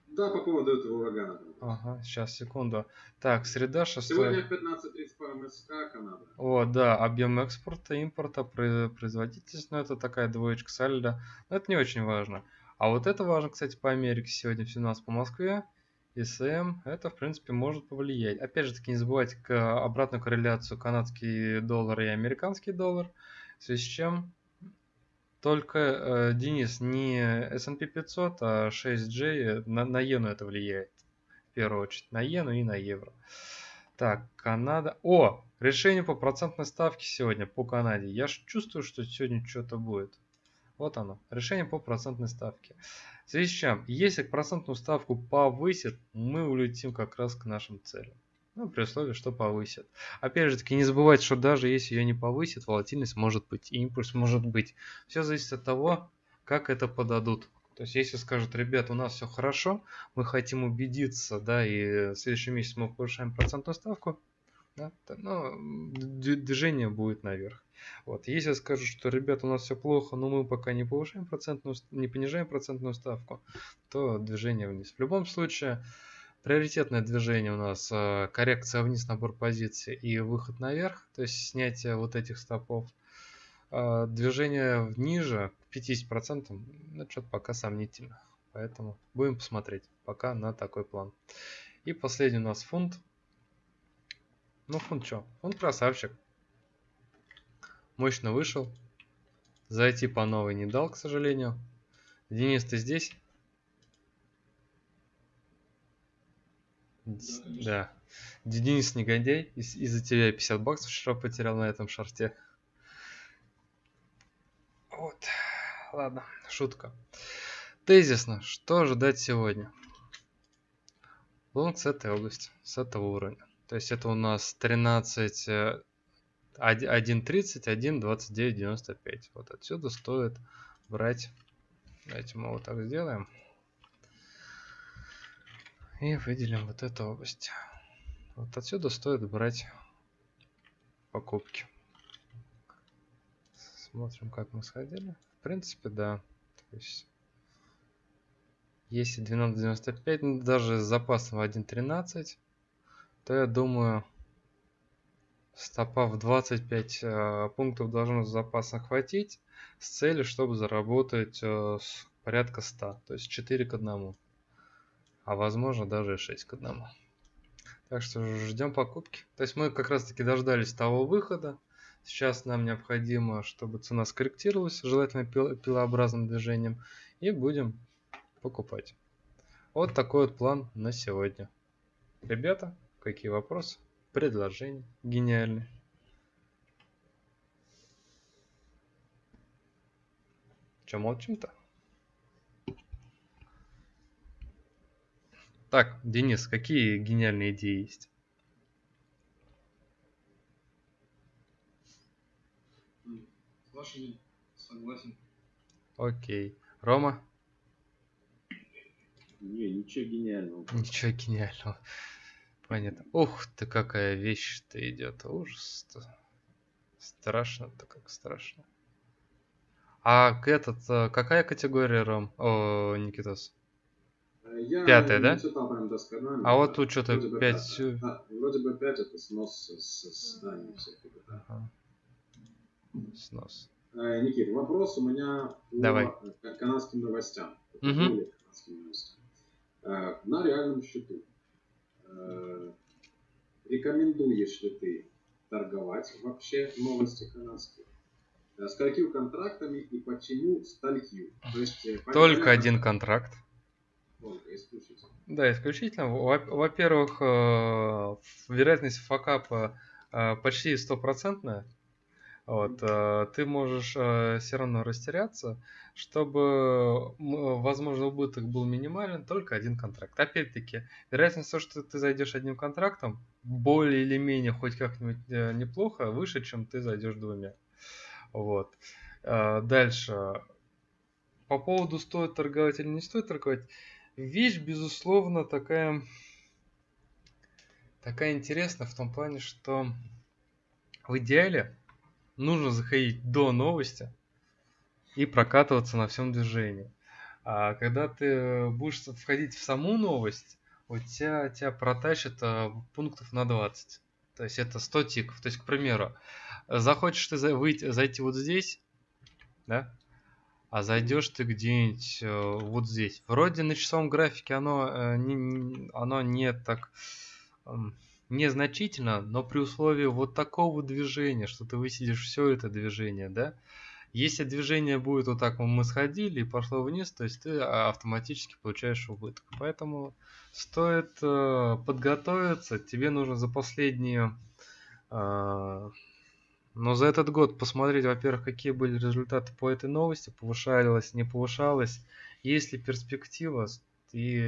Да, по поводу этого урагана. Ага, сейчас, секунду. Так, среда 6... Сегодня в 15.30 по МСК Канада. О, да, объем экспорта, импорта, про- производительность, ну это такая двоечка сальдо, но это не очень важно. А вот это важно, кстати, по Америке сегодня в 17 по Москве, ИСМ, это в принципе может повлиять. Опять же таки не забывайте к обратную корреляцию канадский доллар и американский доллар, в связи с чем только, э, Денис, не S&P 500, а 6J на, на иену это влияет. В первую очередь на иену и на евро. Так, Канада. О, решение по процентной ставке сегодня по Канаде. Я ж чувствую, что сегодня что-то будет. Вот оно. Решение по процентной ставке. В связи с чем, если процентную ставку повысит, мы улетим как раз к нашим целям. Ну, при условии, что повысит. Опять же таки, не забывайте, что даже если ее не повысит, волатильность может быть, импульс может быть. Все зависит от того, как это подадут. То есть, если скажут, ребят, у нас все хорошо, мы хотим убедиться, да, и в следующем месяце мы повышаем процентную ставку, да, то, ну, движение будет наверх. Вот. Если скажут, что, ребят, у нас все плохо, но мы пока не повышаем процентную, не понижаем процентную ставку, то движение вниз. В любом случае, Приоритетное движение у нас э, коррекция вниз, набор позиций и выход наверх, то есть снятие вот этих стопов. Э, движение ниже к 50%, ну, что-то пока сомнительно. Поэтому будем посмотреть пока на такой план. И последний у нас фунт. Ну, фунт что? Фунт красавчик. Мощно вышел. Зайти по новой не дал, к сожалению. Денис, ты здесь? Да. Денис негодяй. Из- Из-за тебя я 50 баксов вчера потерял на этом шарте. Вот. Ладно, шутка. Тезисно. Что ожидать сегодня? Лонг с этой области, с этого уровня. То есть это у нас 13, э, 1.30, 1.29.95. Вот отсюда стоит брать. Давайте мы вот так сделаем. И выделим вот эту область. Вот отсюда стоит брать покупки. Смотрим, как мы сходили. В принципе, да. То есть, если 12.95, ну, даже с запасом 1.13, то я думаю, стопа в 25 э, пунктов должно с запаса хватить с целью, чтобы заработать э, порядка 100, то есть 4 к 1 а возможно даже и 6 к 1. Так что ждем покупки. То есть мы как раз таки дождались того выхода. Сейчас нам необходимо, чтобы цена скорректировалась, желательно пил пилообразным движением, и будем покупать. Вот такой вот план на сегодня. Ребята, какие вопросы, предложения гениальные? Че молчим-то? Так, Денис, какие гениальные идеи есть? С вашими согласен. Окей. Рома? Не, ничего гениального. Ничего гениального. Понятно. Ух ты, какая вещь-то идет. Ужас-то. Страшно-то, как страшно. А этот, э, какая категория, Ром? О, Никитос. Я Пятая, да? читал прям досконально. А вот тут что-то Вроде бы 5... пять. Да, вроде бы 5 это снос с, с зданий всяких. Снос. Э, Никит, вопрос у меня по Давай. э, канадским новостям. По. Э, На реальном счету. э, Рекомендуешь ли ты торговать вообще новости канадские? С какими контрактами и почему сталькью? То есть, Только один контракт. Только исключительно. Да, исключительно. Во- Во-первых, э, вероятность факапа э, почти стопроцентная. Вот, э, ты можешь все равно растеряться, чтобы, возможно, убыток был минимален, только один контракт. Опять-таки, вероятность того, что ты зайдешь одним контрактом, более или менее хоть как-нибудь неплохо, выше, чем ты зайдешь двумя. Вот. Дальше. По поводу стоит торговать или не стоит торговать, вещь, безусловно, такая, такая интересная в том плане, что в идеале нужно заходить до новости и прокатываться на всем движении. А когда ты будешь входить в саму новость, у тебя, тебя протащит а, пунктов на 20. То есть это 100 тиков. То есть, к примеру, захочешь ты выйти, зайти вот здесь, да, а зайдешь ты где-нибудь э, вот здесь. Вроде на часовом графике оно, э, не, оно не так незначительно, но при условии вот такого движения, что ты высидишь все это движение, да, если движение будет вот так, мы сходили и пошло вниз, то есть ты а, автоматически получаешь убыток. Поэтому стоит э, подготовиться. Тебе нужно за последние, но за этот год посмотреть, во-первых, какие были результаты по этой новости, повышалась, не повышалась, есть ли перспектива и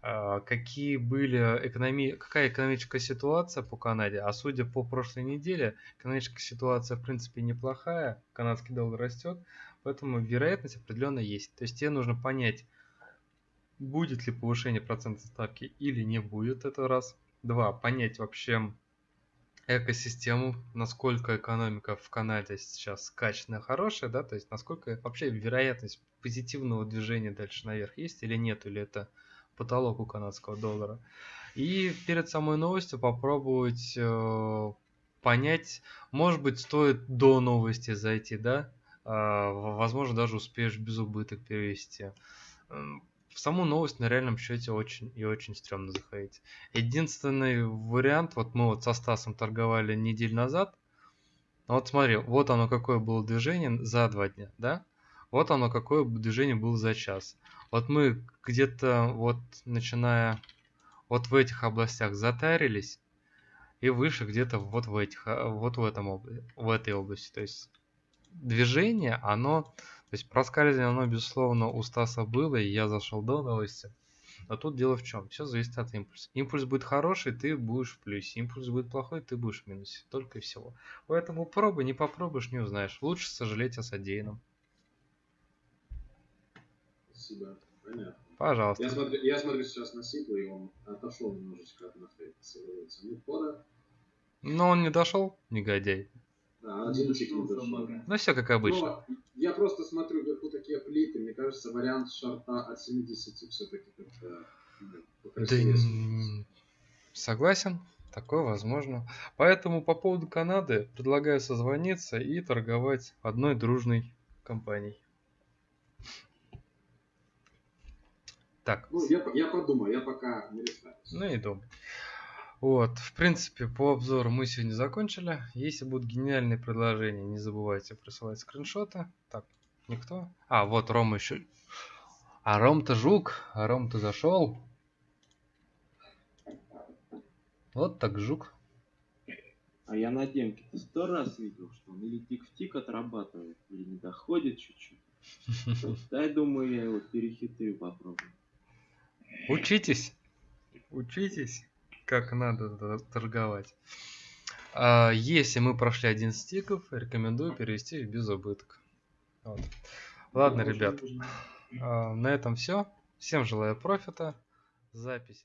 э, какие были экономи... какая экономическая ситуация по Канаде. А судя по прошлой неделе, экономическая ситуация в принципе неплохая, канадский доллар растет, поэтому вероятность определенно есть. То есть тебе нужно понять, будет ли повышение процентной ставки или не будет, это раз. Два, понять вообще экосистему, насколько экономика в Канаде сейчас качественная, хорошая, да, то есть насколько вообще вероятность позитивного движения дальше наверх есть или нет, или это потолок у канадского доллара. И перед самой новостью попробовать э, понять, может быть, стоит до новости зайти, да? Э, возможно, даже успеешь без убыток перевести. В саму новость на реальном счете очень и очень стрёмно заходить. Единственный вариант, вот мы вот со Стасом торговали неделю назад, вот смотри, вот оно какое было движение за два дня, да? Вот оно какое движение было за час. Вот мы где-то вот начиная вот в этих областях затарились и выше где-то вот в этих, а, вот в этом в этой области. То есть движение, оно, то есть проскальзывание, оно безусловно у Стаса было, и я зашел до новости. Но тут дело в чем? Все зависит от импульса. Импульс будет хороший, ты будешь в плюсе. Импульс будет плохой, ты будешь в минусе. Только и всего. Поэтому пробуй, не попробуешь, не узнаешь. Лучше сожалеть о содеянном. Спасибо. Понятно. Пожалуйста. Я смотрю, я смотрю сейчас на Сиплу, и он отошел немножечко от находится. Ну, он не дошел, негодяй. Да, не дошел. Ну все как обычно. Но я просто смотрю вверху такие плиты. Мне кажется, вариант шарта от 70 все-таки как-то да, согласен, такое возможно. Поэтому по поводу Канады предлагаю созвониться и торговать одной дружной компанией. Так. Ну, я, я подумаю, я пока не решаюсь. Ну и думай. Вот, в принципе, по обзору мы сегодня закончили. Если будут гениальные предложения, не забывайте присылать скриншоты. Так, никто? А, вот Рома еще. А Ром-то жук, а Ром-то зашел. Вот так жук. А я на демке ты сто раз видел, что он или тик в тик отрабатывает, или не доходит чуть-чуть. (laughs) Дай, думаю, я его перехитрю, попробую. Учитесь. Учитесь, как надо торговать. А если мы прошли один стиков, рекомендую перевести без убыток. Вот. Ладно, ребят. А, на этом все. Всем желаю профита. Запись.